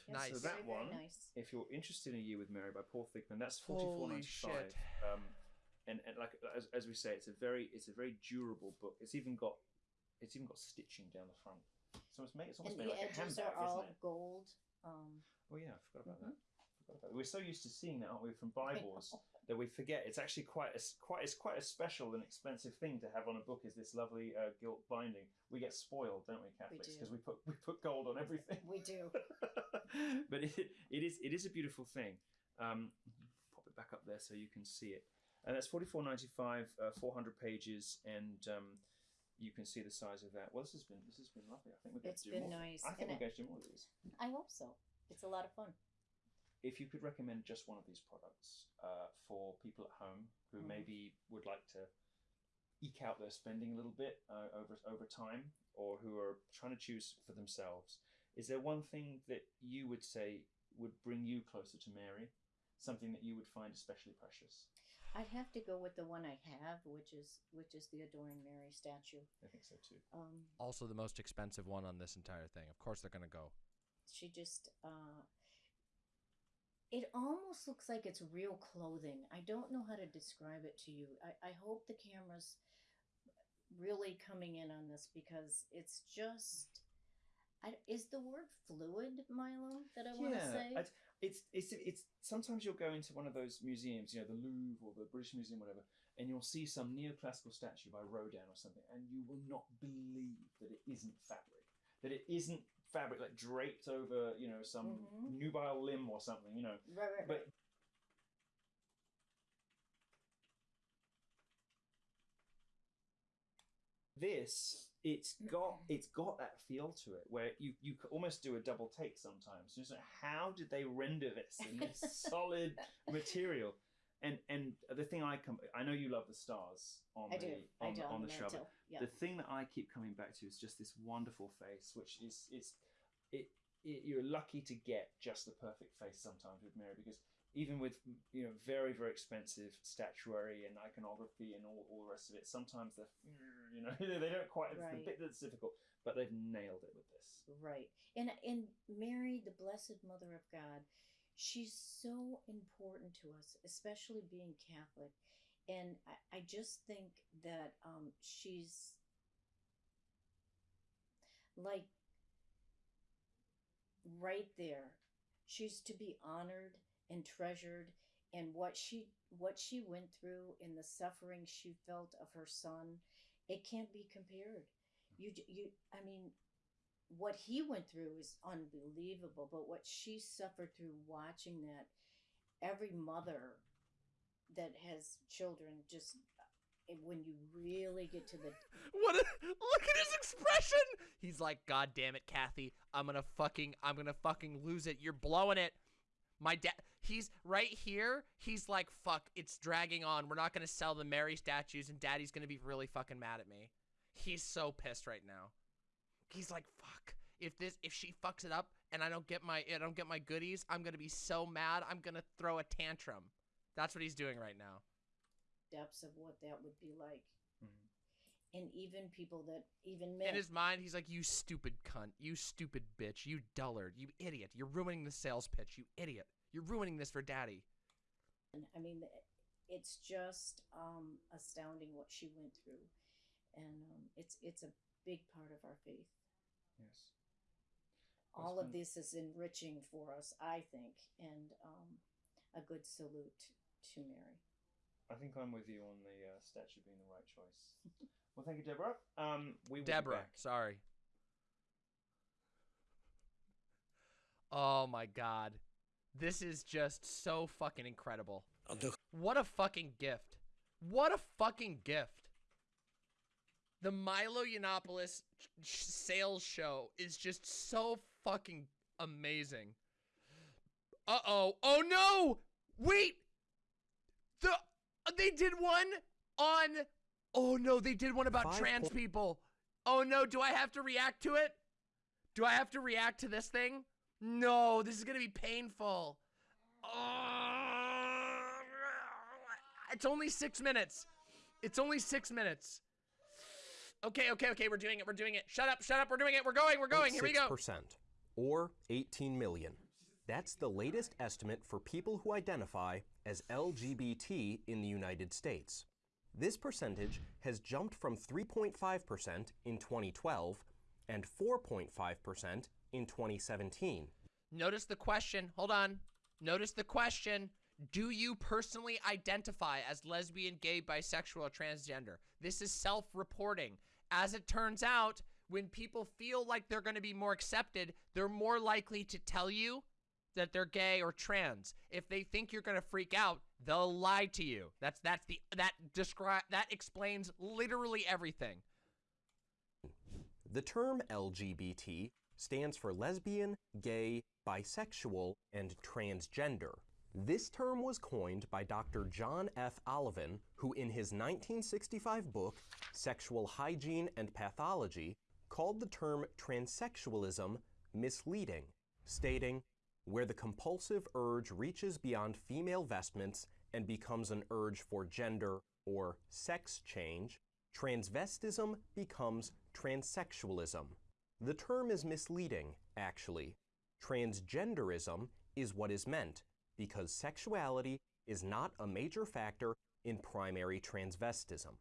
Nice. So that very, very one- nice. If you're interested in A Year with Mary by Paul Thigpen, that's forty four Holy ninety five. shit. Um, and, and like as, as we say, it's a very it's a very durable book. It's even got it's even got stitching down the front. So it's made it's almost And made the like a edges handbag, are all isn't it? gold. Um, Oh yeah, I forgot about. Forgot about that. We're so used to seeing that, aren't we, from Bibles, that we forget it's actually quite a s- quite it's quite a special and expensive thing to have on a book. Is this lovely uh, gilt binding? We get spoiled, don't we, Catholics? Because we put we put gold on everything. we do. but it, it is it is a beautiful thing. Um, pop it back up there so you can see it. And that's forty four ninety five, uh, four hundred pages, and um, you can see the size of that. Well, this has been this has been lovely. I think we're going It's to do been more. nice, I think and we're going to do more of these. I hope so. It's a lot of fun. If you could recommend just one of these products uh, for people at home who Mhm. maybe would like to eke out their spending a little bit uh, over over time, or who are trying to choose for themselves, Is there one thing that you would say would bring you closer to Mary? Something that you would find especially precious? I'd have to go with the one I have, which is which is the Adoring Mary statue. I think so too. Um, Also, the most expensive one on this entire thing. Of course, they're gonna go. she just uh, it almost looks like it's real clothing. I don't know how to describe it to you. I, I hope the camera's really coming in on this because it's just. I, is the word fluid, Milo, that I want to say? I'd- it's it's it's sometimes you'll go into one of those museums, you know, the Louvre or the British Museum, whatever, and you'll see some neoclassical statue by Rodin or something, and you will not believe that it isn't fabric, that it isn't fabric like draped over, you know, some Mhm. nubile limb or something, you know. right, right, But this it's got it's got that feel to it where you you almost do a double take sometimes just like how did they render this in this solid material and and the thing i come i know you love the stars on I the do. on, I do the, on the the. Yeah. the thing that i keep coming back to is just this wonderful face which is is it, it you're lucky to get just the perfect face sometimes with mary because even with you know very very expensive statuary and iconography and all, all the rest of it sometimes they're you know they don't quite it's the bit that's difficult but they've nailed it with this Right. And and Mary, the blessed mother of God, she's so important to us, especially being Catholic. And I, I just think that um, she's like right there. She's to be honored and treasured and what she what she went through and the suffering she felt of her son, it can't be compared. You you I mean what he went through is unbelievable, but what she suffered through watching that, every mother that has children just uh, when you really get to the What? A, look at his expression. He's like, God damn it, Kathy. I'm gonna fucking, I'm gonna fucking lose it. You're blowing it. My dad. He's right here. He's like, fuck. It's dragging on. We're not gonna sell the Mary statues, and Daddy's gonna be really fucking mad at me. He's so pissed right now. He's like, fuck. If this, if she fucks it up, and I don't get my, I don't get my goodies, I'm gonna be so mad. I'm gonna throw a tantrum. That's what he's doing right now. depths of what that would be like. Mhm. And even people that even men In his mind, he's like, "You stupid cunt, you stupid bitch, you dullard, you idiot, you're ruining the sales pitch, you idiot, you're ruining this for daddy." I mean, it's just um, astounding what she went through, and um, it's it's a big part of our faith. Yes All That's of this is enriching for us, I think, and um, a good salute to Mary. i think i'm with you on the uh, statue being the right choice well thank you deborah um we will be Deborah, back. sorry. Oh my god. This is just so fucking incredible. What a fucking gift. What a fucking gift. The Milo Yiannopoulos sales show is just so fucking amazing. Uh-oh. Oh no! Wait! The uh, they did one on Oh no, they did one about Five trans people. Oh no, do I have to react to it? Do I have to react to this thing? No, this is gonna be painful. Oh, it's only six minutes. It's only six minutes. Okay, okay, okay, we're doing it, we're doing it. Shut up, shut up, we're doing it, we're going, we're going, here we go. percent or 18 million. That's the latest estimate for people who identify as LGBT in the United States. This percentage has jumped from 3.5% in 2012 and 4.5% in 2017. Notice the question. Hold on. Notice the question. Do you personally identify as lesbian, gay, bisexual, or transgender? This is self reporting. As it turns out, when people feel like they're going to be more accepted, they're more likely to tell you that they're gay or trans. If they think you're going to freak out, they'll lie to you. That's that's the that describe that explains literally everything. The term LGBT stands for lesbian, gay, bisexual, and transgender. This term was coined by Dr. John F. Oliven, who in his 1965 book, Sexual Hygiene and Pathology, called the term transsexualism misleading, stating, where the compulsive urge reaches beyond female vestments and becomes an urge for gender or sex change, transvestism becomes transsexualism. The term is misleading, actually. Transgenderism is what is meant, because sexuality is not a major factor in primary transvestism.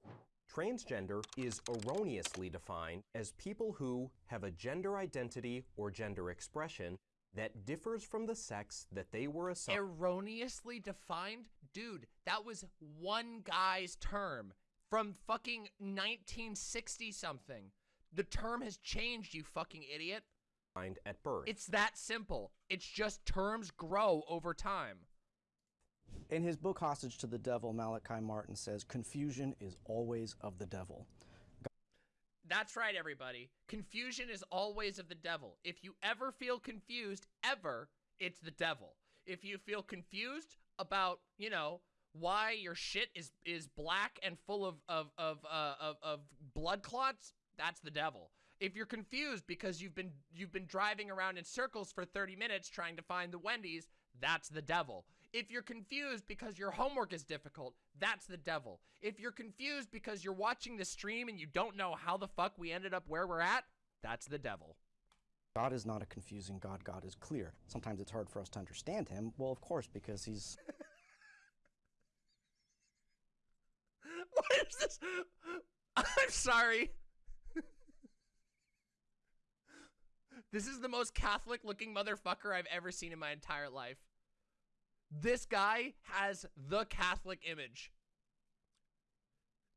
Transgender is erroneously defined as people who have a gender identity or gender expression that differs from the sex that they were assigned. Erroneously defined? Dude, that was one guy's term from fucking 1960 something. The term has changed, you fucking idiot. At birth. It's that simple. It's just terms grow over time. In his book Hostage to the Devil, Malachi Martin says, Confusion is always of the devil. That's right, everybody. Confusion is always of the devil. If you ever feel confused, ever, it's the devil. If you feel confused about, you know, why your shit is is black and full of of of uh, of, of blood clots, that's the devil. If you're confused because you've been you've been driving around in circles for 30 minutes trying to find the Wendy's, that's the devil. If you're confused because your homework is difficult, that's the devil. If you're confused because you're watching the stream and you don't know how the fuck we ended up where we're at, that's the devil. God is not a confusing God. God is clear. Sometimes it's hard for us to understand him. Well, of course, because he's what is this? I'm sorry. This is the most Catholic looking motherfucker I've ever seen in my entire life. This guy has the Catholic image.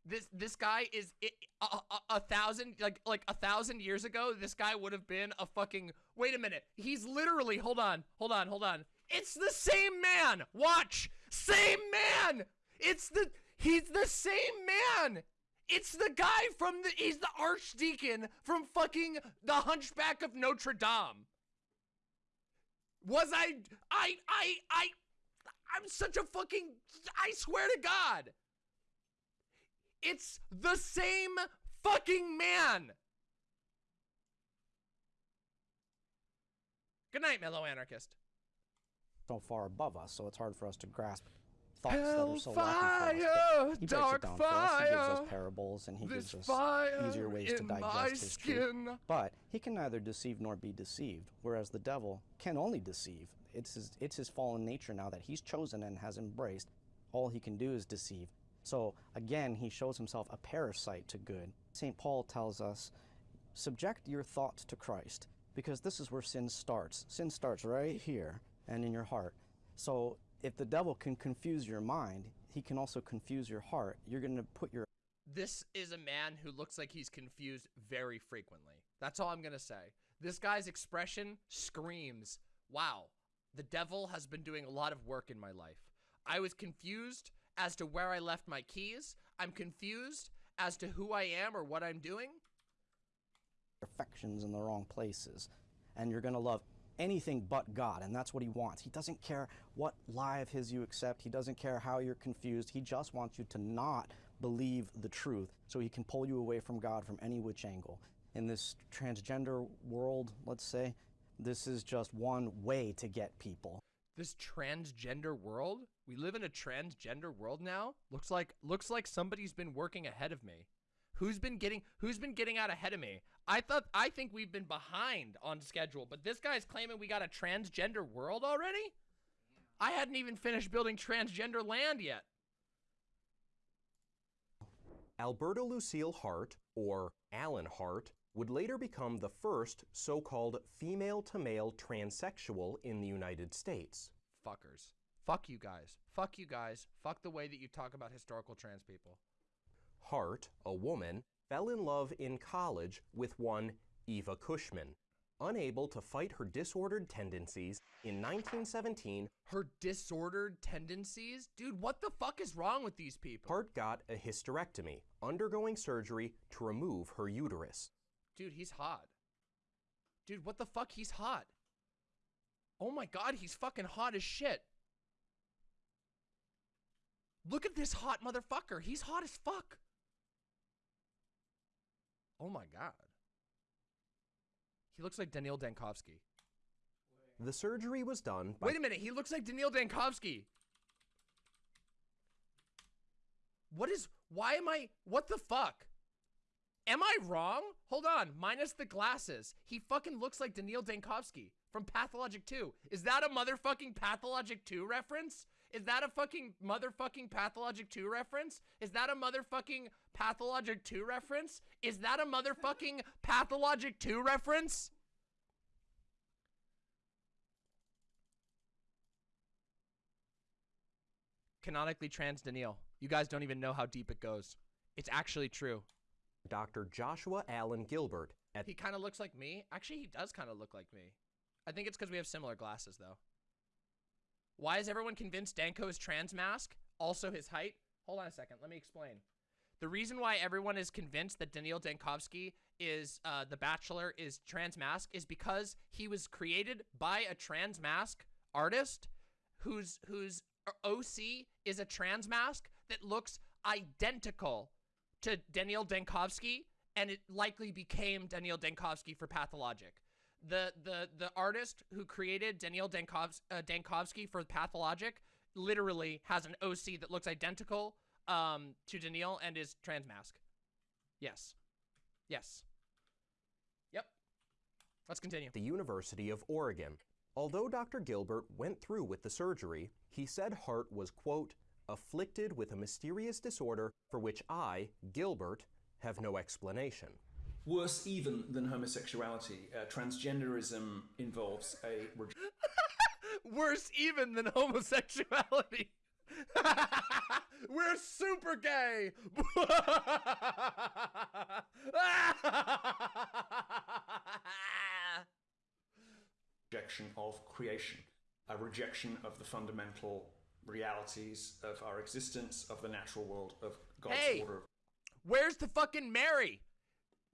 This this guy is a, a, a, thousand like like a thousand years ago. This guy would have been a fucking. Wait a minute. He's literally. Hold on. Hold on. Hold on. It's the same man. Watch. Same man. It's the. He's the same man. It's the guy from the. He's the archdeacon from fucking the Hunchback of Notre Dame. Was I? I. I. I. I'm such a fucking. I swear to God. It's the same fucking man. Good night, mellow anarchist. so far above us, so it's hard for us to grasp thoughts that are so lacking for us. He breaks it down for us. He gives us parables and he gives us fire easier ways to digest his truth. But he can neither deceive nor be deceived, whereas the devil can only deceive. It's his, it's his fallen nature now that he's chosen and has embraced. All he can do is deceive. So again, he shows himself a parasite to good. St. Paul tells us, subject your thoughts to Christ, because this is where sin starts. Sin starts right here and in your heart. So if the devil can confuse your mind, he can also confuse your heart. You're going to put your This is a man who looks like he's confused very frequently. That's all I'm going to say. This guy's expression screams, wow, the devil has been doing a lot of work in my life. I was confused as to where I left my keys. I'm confused as to who I am or what I'm doing. affections in the wrong places. And you're going to love anything but God, and that's what He wants. He doesn't care what lie of His you accept, He doesn't care how you're confused. He just wants you to not believe the truth so He can pull you away from God from any which angle. In this transgender world, let's say, this is just one way to get people. This transgender world? We live in a transgender world now? Looks like looks like somebody's been working ahead of me. Who's been getting who's been getting out ahead of me? I thought I think we've been behind on schedule, but this guy's claiming we got a transgender world already? I hadn't even finished building transgender land yet. Alberta Lucille Hart, or Alan Hart, would later become the first so called female to male transsexual in the United States. Fuckers. Fuck you guys. Fuck you guys. Fuck the way that you talk about historical trans people. Hart, a woman, fell in love in college with one Eva Cushman. Unable to fight her disordered tendencies, in 1917, Her disordered tendencies? Dude, what the fuck is wrong with these people? Hart got a hysterectomy, undergoing surgery to remove her uterus. Dude, he's hot. Dude, what the fuck? He's hot. Oh my god, he's fucking hot as shit. Look at this hot motherfucker. He's hot as fuck. Oh my god. He looks like Daniil Dankovsky. The surgery was done Wait a minute, he looks like Daniil Dankovsky. What is why am I what the fuck? Am I wrong? Hold on, minus the glasses. He fucking looks like Daniil Dankovsky from Pathologic 2. Is that a motherfucking Pathologic 2 reference? Is that a fucking motherfucking Pathologic 2 reference? Is that a motherfucking Pathologic 2 reference? Is that a motherfucking Pathologic 2 reference? Canonically trans Daniil. You guys don't even know how deep it goes. It's actually true. Dr. Joshua Allen Gilbert at He kind of looks like me. Actually, he does kind of look like me. I think it's because we have similar glasses, though. Why is everyone convinced Danko is trans masc? Also his height? Hold on a second. Let me explain. The reason why everyone is convinced that Daniil Dankovsky is uh, the Bachelor is trans masc is because he was created by a trans masc artist whose whose OC is a trans masc that looks identical to Daniil Dankovsky, and it likely became Daniil Dankovsky for Pathologic. The the the artist who created Daniil Dankovs, uh, Dankovsky for Pathologic literally has an OC that looks identical um, to Daniil and is trans masc. Yes. Yes. Yep. Let's continue. the University of Oregon. Although Dr. Gilbert went through with the surgery, he said Hart was, quote, afflicted with a mysterious disorder for which I, Gilbert, have no explanation. Worse even than homosexuality, uh, transgenderism involves a re- Worse even than homosexuality. We're super gay. rejection of creation, a rejection of the fundamental realities of our existence, of the natural world, of God's Hey! order. Where's the fucking Mary?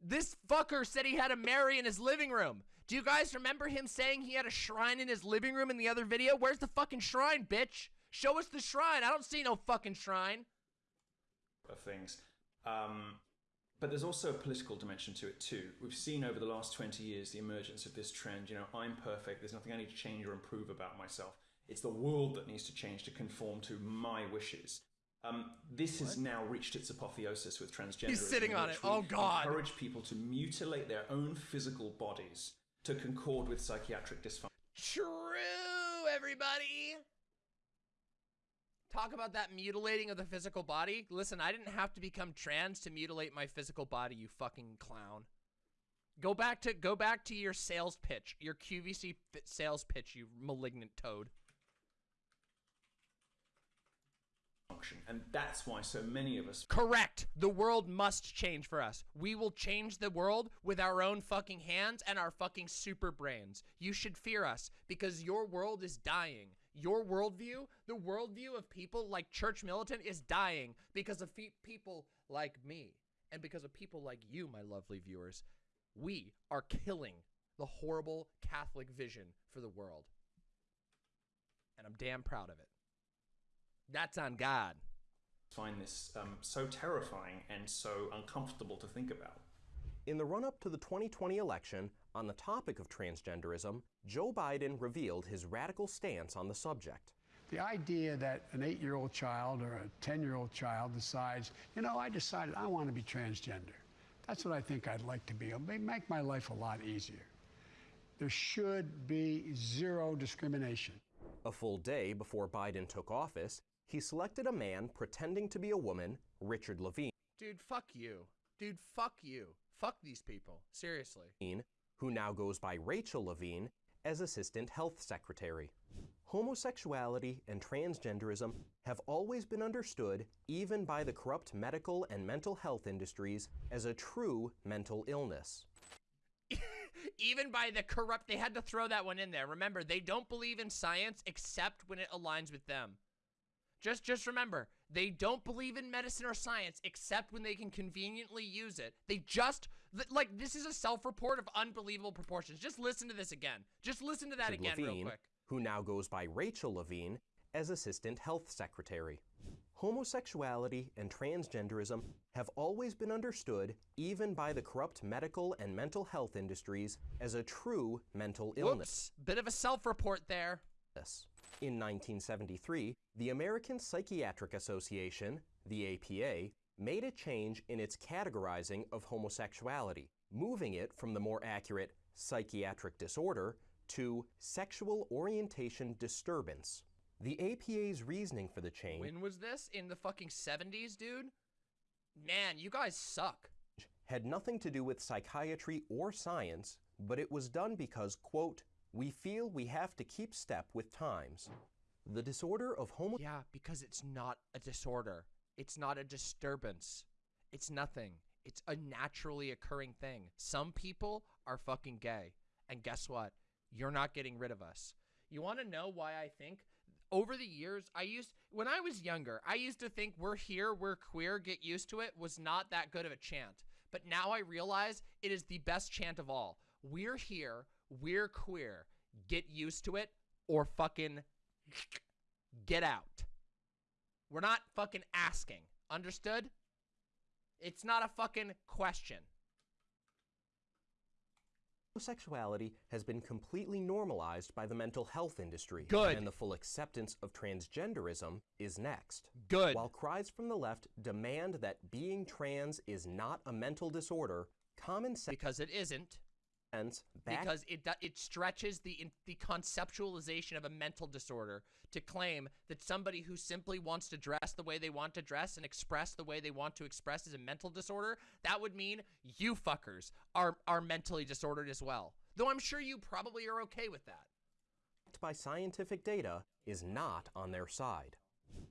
This fucker said he had a Mary in his living room. Do you guys remember him saying he had a shrine in his living room in the other video? Where's the fucking shrine, bitch? Show us the shrine. I don't see no fucking shrine. of things. Um, but there's also a political dimension to it too. We've seen over the last 20 years the emergence of this trend. You know, I'm perfect. There's nothing I need to change or improve about myself. It's the world that needs to change to conform to my wishes. Um, this has now reached its apotheosis with transgenderism. sitting on it. Oh, God. Encourage people to mutilate their own physical bodies to concord with psychiatric dysfunction. True, everybody. Talk about that mutilating of the physical body. Listen, I didn't have to become trans to mutilate my physical body, you fucking clown. Go back to go back to your sales pitch, your QVC sales pitch, you malignant toad. And that's why so many of us Correct. The world must change for us. We will change the world with our own fucking hands and our fucking super brains. You should fear us because your world is dying. Your worldview, the worldview of people like Church Militant, is dying because of people like me and because of people like you, my lovely viewers. We are killing the horrible Catholic vision for the world. And I'm damn proud of it. That's on God. find this um, so terrifying and so uncomfortable to think about. In the run up to the 2020 election, on the topic of transgenderism, Joe Biden revealed his radical stance on the subject. The idea that an eight year old child or a 10 year old child decides, you know, I decided I want to be transgender. That's what I think I'd like to be. It'll make my life a lot easier. There should be zero discrimination. A full day before Biden took office, he selected a man pretending to be a woman, Richard Levine, Dude, fuck you. Dude, fuck you. Fuck these people. Seriously. who now goes by Rachel Levine, as Assistant Health Secretary. Homosexuality and transgenderism have always been understood, even by the corrupt medical and mental health industries, as a true mental illness. Even by the corrupt, they had to throw that one in there. Remember, they don't believe in science except when it aligns with them. Just just remember, they don't believe in medicine or science except when they can conveniently use it. They just like this is a self-report of unbelievable proportions. Just listen to this again. Just listen to that again real quick. who now goes by Rachel Levine, as Assistant Health Secretary. Homosexuality and transgenderism have always been understood, even by the corrupt medical and mental health industries, as a true mental illness. Whoops. Bit of a self-report there. In 1973, the American Psychiatric Association, the APA, made a change in its categorizing of homosexuality, moving it from the more accurate psychiatric disorder to sexual orientation disturbance. The APA's reasoning for the change When was this? In the fucking 70s, dude? Man, you guys suck. had nothing to do with psychiatry or science, but it was done because, quote, we feel we have to keep step with times. The disorder of homo Yeah, because it's not a disorder. It's not a disturbance. It's nothing. It's a naturally occurring thing. Some people are fucking gay. And guess what? You're not getting rid of us. You want to know why I think? Over the years, I used, when I was younger, I used to think we're here, we're queer, get used to it was not that good of a chant. But now I realize it is the best chant of all. We're here, we're queer. Get used to it or fucking get out. We're not fucking asking. Understood? It's not a fucking question. Homosexuality has been completely normalized by the mental health industry. Good. And the full acceptance of transgenderism is next. Good. While cries from the left demand that being trans is not a mental disorder, common sense. because it isn't. Sense back Because it it stretches the in, the conceptualization of a mental disorder to claim that somebody who simply wants to dress the way they want to dress and express the way they want to express is a mental disorder. That would mean you fuckers are are mentally disordered as well. Though I'm sure you probably are okay with that. by scientific data is not on their side.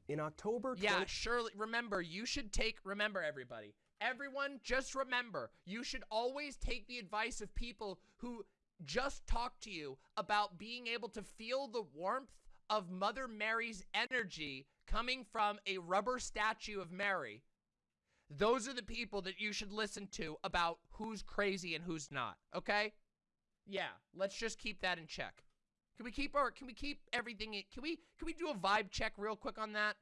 In October Yeah, surely. Remember, you should take. Remember, everybody. Everyone, just remember, you should always take the advice of people who just talk to you about being able to feel the warmth of Mother Mary's energy coming from a rubber statue of Mary. Those are the people that you should listen to about who's crazy and who's not. Okay? Yeah, let's just keep that in check. Can we keep our? Can we keep everything? In, can we? Can we do a vibe check real quick on that?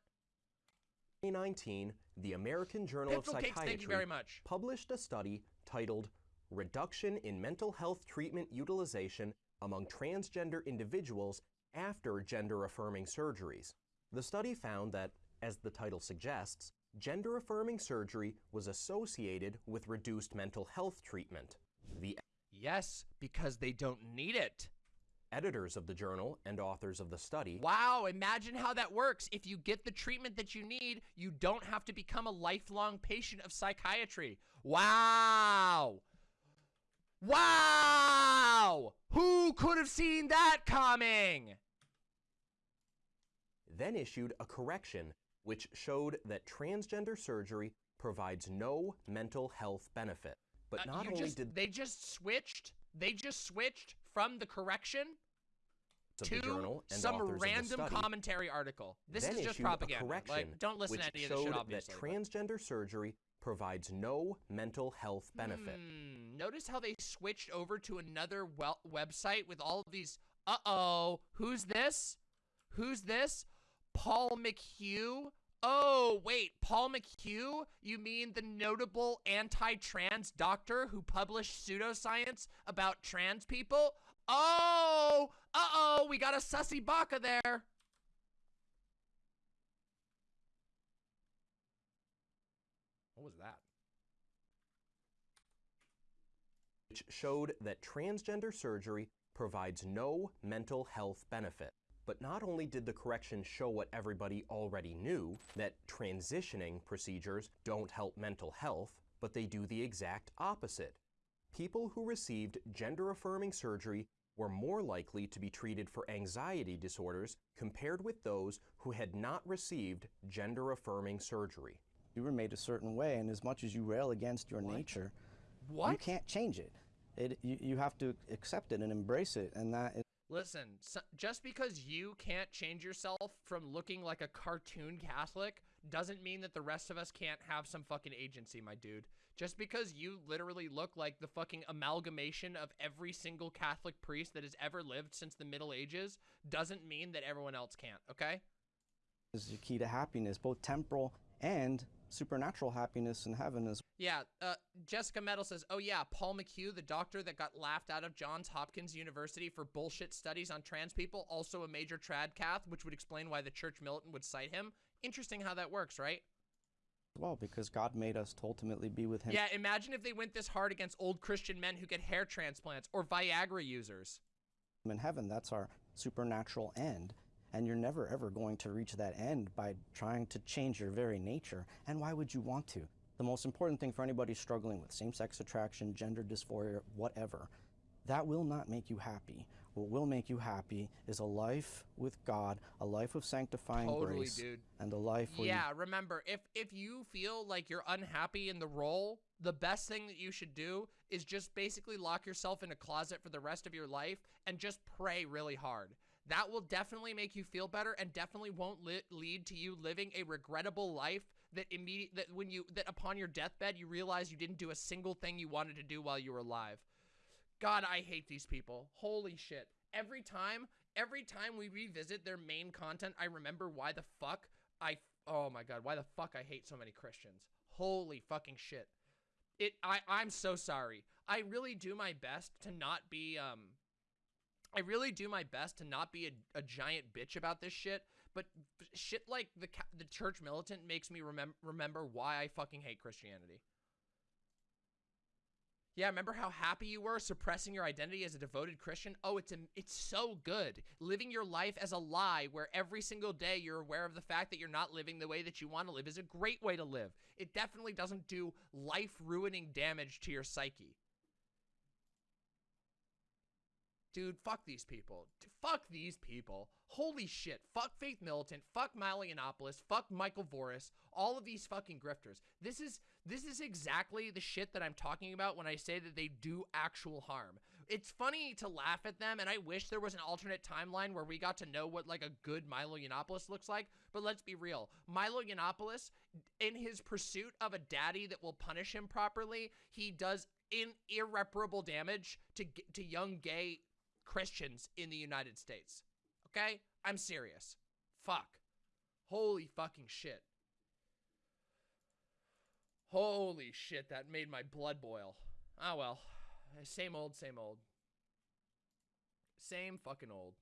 2019, the American Journal of Cakes, Psychiatry thank you very much. published a study titled Reduction in Mental Health Treatment Utilization Among Transgender Individuals After Gender Affirming Surgeries. The study found that, as the title suggests, gender affirming surgery was associated with reduced mental health treatment. The Yes, because they don't need it. Editors of the journal and authors of the study Wow, imagine how that works. If you get the treatment that you need, you don't have to become a lifelong patient of psychiatry. Wow. Wow! Who could have seen that coming? then issued a correction which showed that transgender surgery provides no mental health benefit. But Uh, not only just, did they just switched. They just switched from the correction to the journal and some authors of the random commentary article. This then is just propaganda. correction Like, don't listen to any of this shit, obviously. that transgender surgery provides no mental health benefit. Hmm, Notice how they switched over to another website with all of these. Uh oh, who's this? Who's this? Paul McHugh? Oh, wait, Paul McHugh? You mean the notable anti trans doctor who published pseudoscience about trans people? Oh, uh oh, we got a sussy baka there. What was that? which showed that transgender surgery provides no mental health benefit. But not only did the correction show what everybody already knew, that transitioning procedures don't help mental health, but they do the exact opposite. People who received gender affirming surgery were more likely to be treated for anxiety disorders compared with those who had not received gender affirming surgery. You were made a certain way, and as much as you rail against your nature, What? you can't change it. It you, you have to accept it and embrace it, and that is Listen, so, just because you can't change yourself from looking like a cartoon Catholic doesn't mean that the rest of us can't have some fucking agency, my dude. Just because you literally look like the fucking amalgamation of every single Catholic priest that has ever lived since the Middle Ages doesn't mean that everyone else can't, okay? This is the key to happiness, both temporal and supernatural happiness in heaven as Yeah, uh, Jessica Metal says, "Oh yeah, Paul McHugh, the doctor that got laughed out of Johns Hopkins University for bullshit studies on trans people, also a major trad cath, which would explain why the church militant would cite him. Interesting how that works, right? well, because God made us to ultimately be with Him. Yeah, imagine if they went this hard against old Christian men who get hair transplants or Viagra users. in heaven. That's our supernatural end. And you're never ever going to reach that end by trying to change your very nature. And why would you want to? The most important thing for anybody struggling with same sex attraction, gender dysphoria, whatever, that will not make you happy. What will make you happy is a life with God, a life of sanctifying Totally, grace, dude. and a life Yeah, remember, if if you feel like you're unhappy in the role, the best thing that you should do is just basically lock yourself in a closet for the rest of your life and just pray really hard. That will definitely make you feel better and definitely won't li- lead to you living a regrettable life that immediate that when you that upon your deathbed you realize you didn't do a single thing you wanted to do while you were alive. God, I hate these people. Holy shit. Every time, every time we revisit their main content, I remember why the fuck I oh my god, why the fuck I hate so many Christians. Holy fucking shit. It I I'm so sorry. I really do my best to not be um I really do my best to not be a, a giant bitch about this shit, but shit like the the church militant makes me remem- remember why I fucking hate Christianity. Yeah, remember how happy you were suppressing your identity as a devoted Christian? Oh, it's a, it's so good. Living your life as a lie where every single day you're aware of the fact that you're not living the way that you want to live is a great way to live. It definitely doesn't do life-ruining damage to your psyche. Dude, fuck these people. Fuck these people. Holy shit. Fuck Faith Militant. Fuck Milo Yiannopoulos. Fuck Michael Voris. All of these fucking grifters. This is this is exactly the shit that I'm talking about when I say that they do actual harm. It's funny to laugh at them, and I wish there was an alternate timeline where we got to know what like a good Milo Yiannopoulos looks like. But let's be real. Milo Yiannopoulos, in his pursuit of a daddy that will punish him properly, he does in irreparable damage to to young gay Christians in the United States. Okay? I'm serious. Fuck. Holy fucking shit. Holy shit, that made my blood boil. Ah well. Same old, same old. Same fucking old.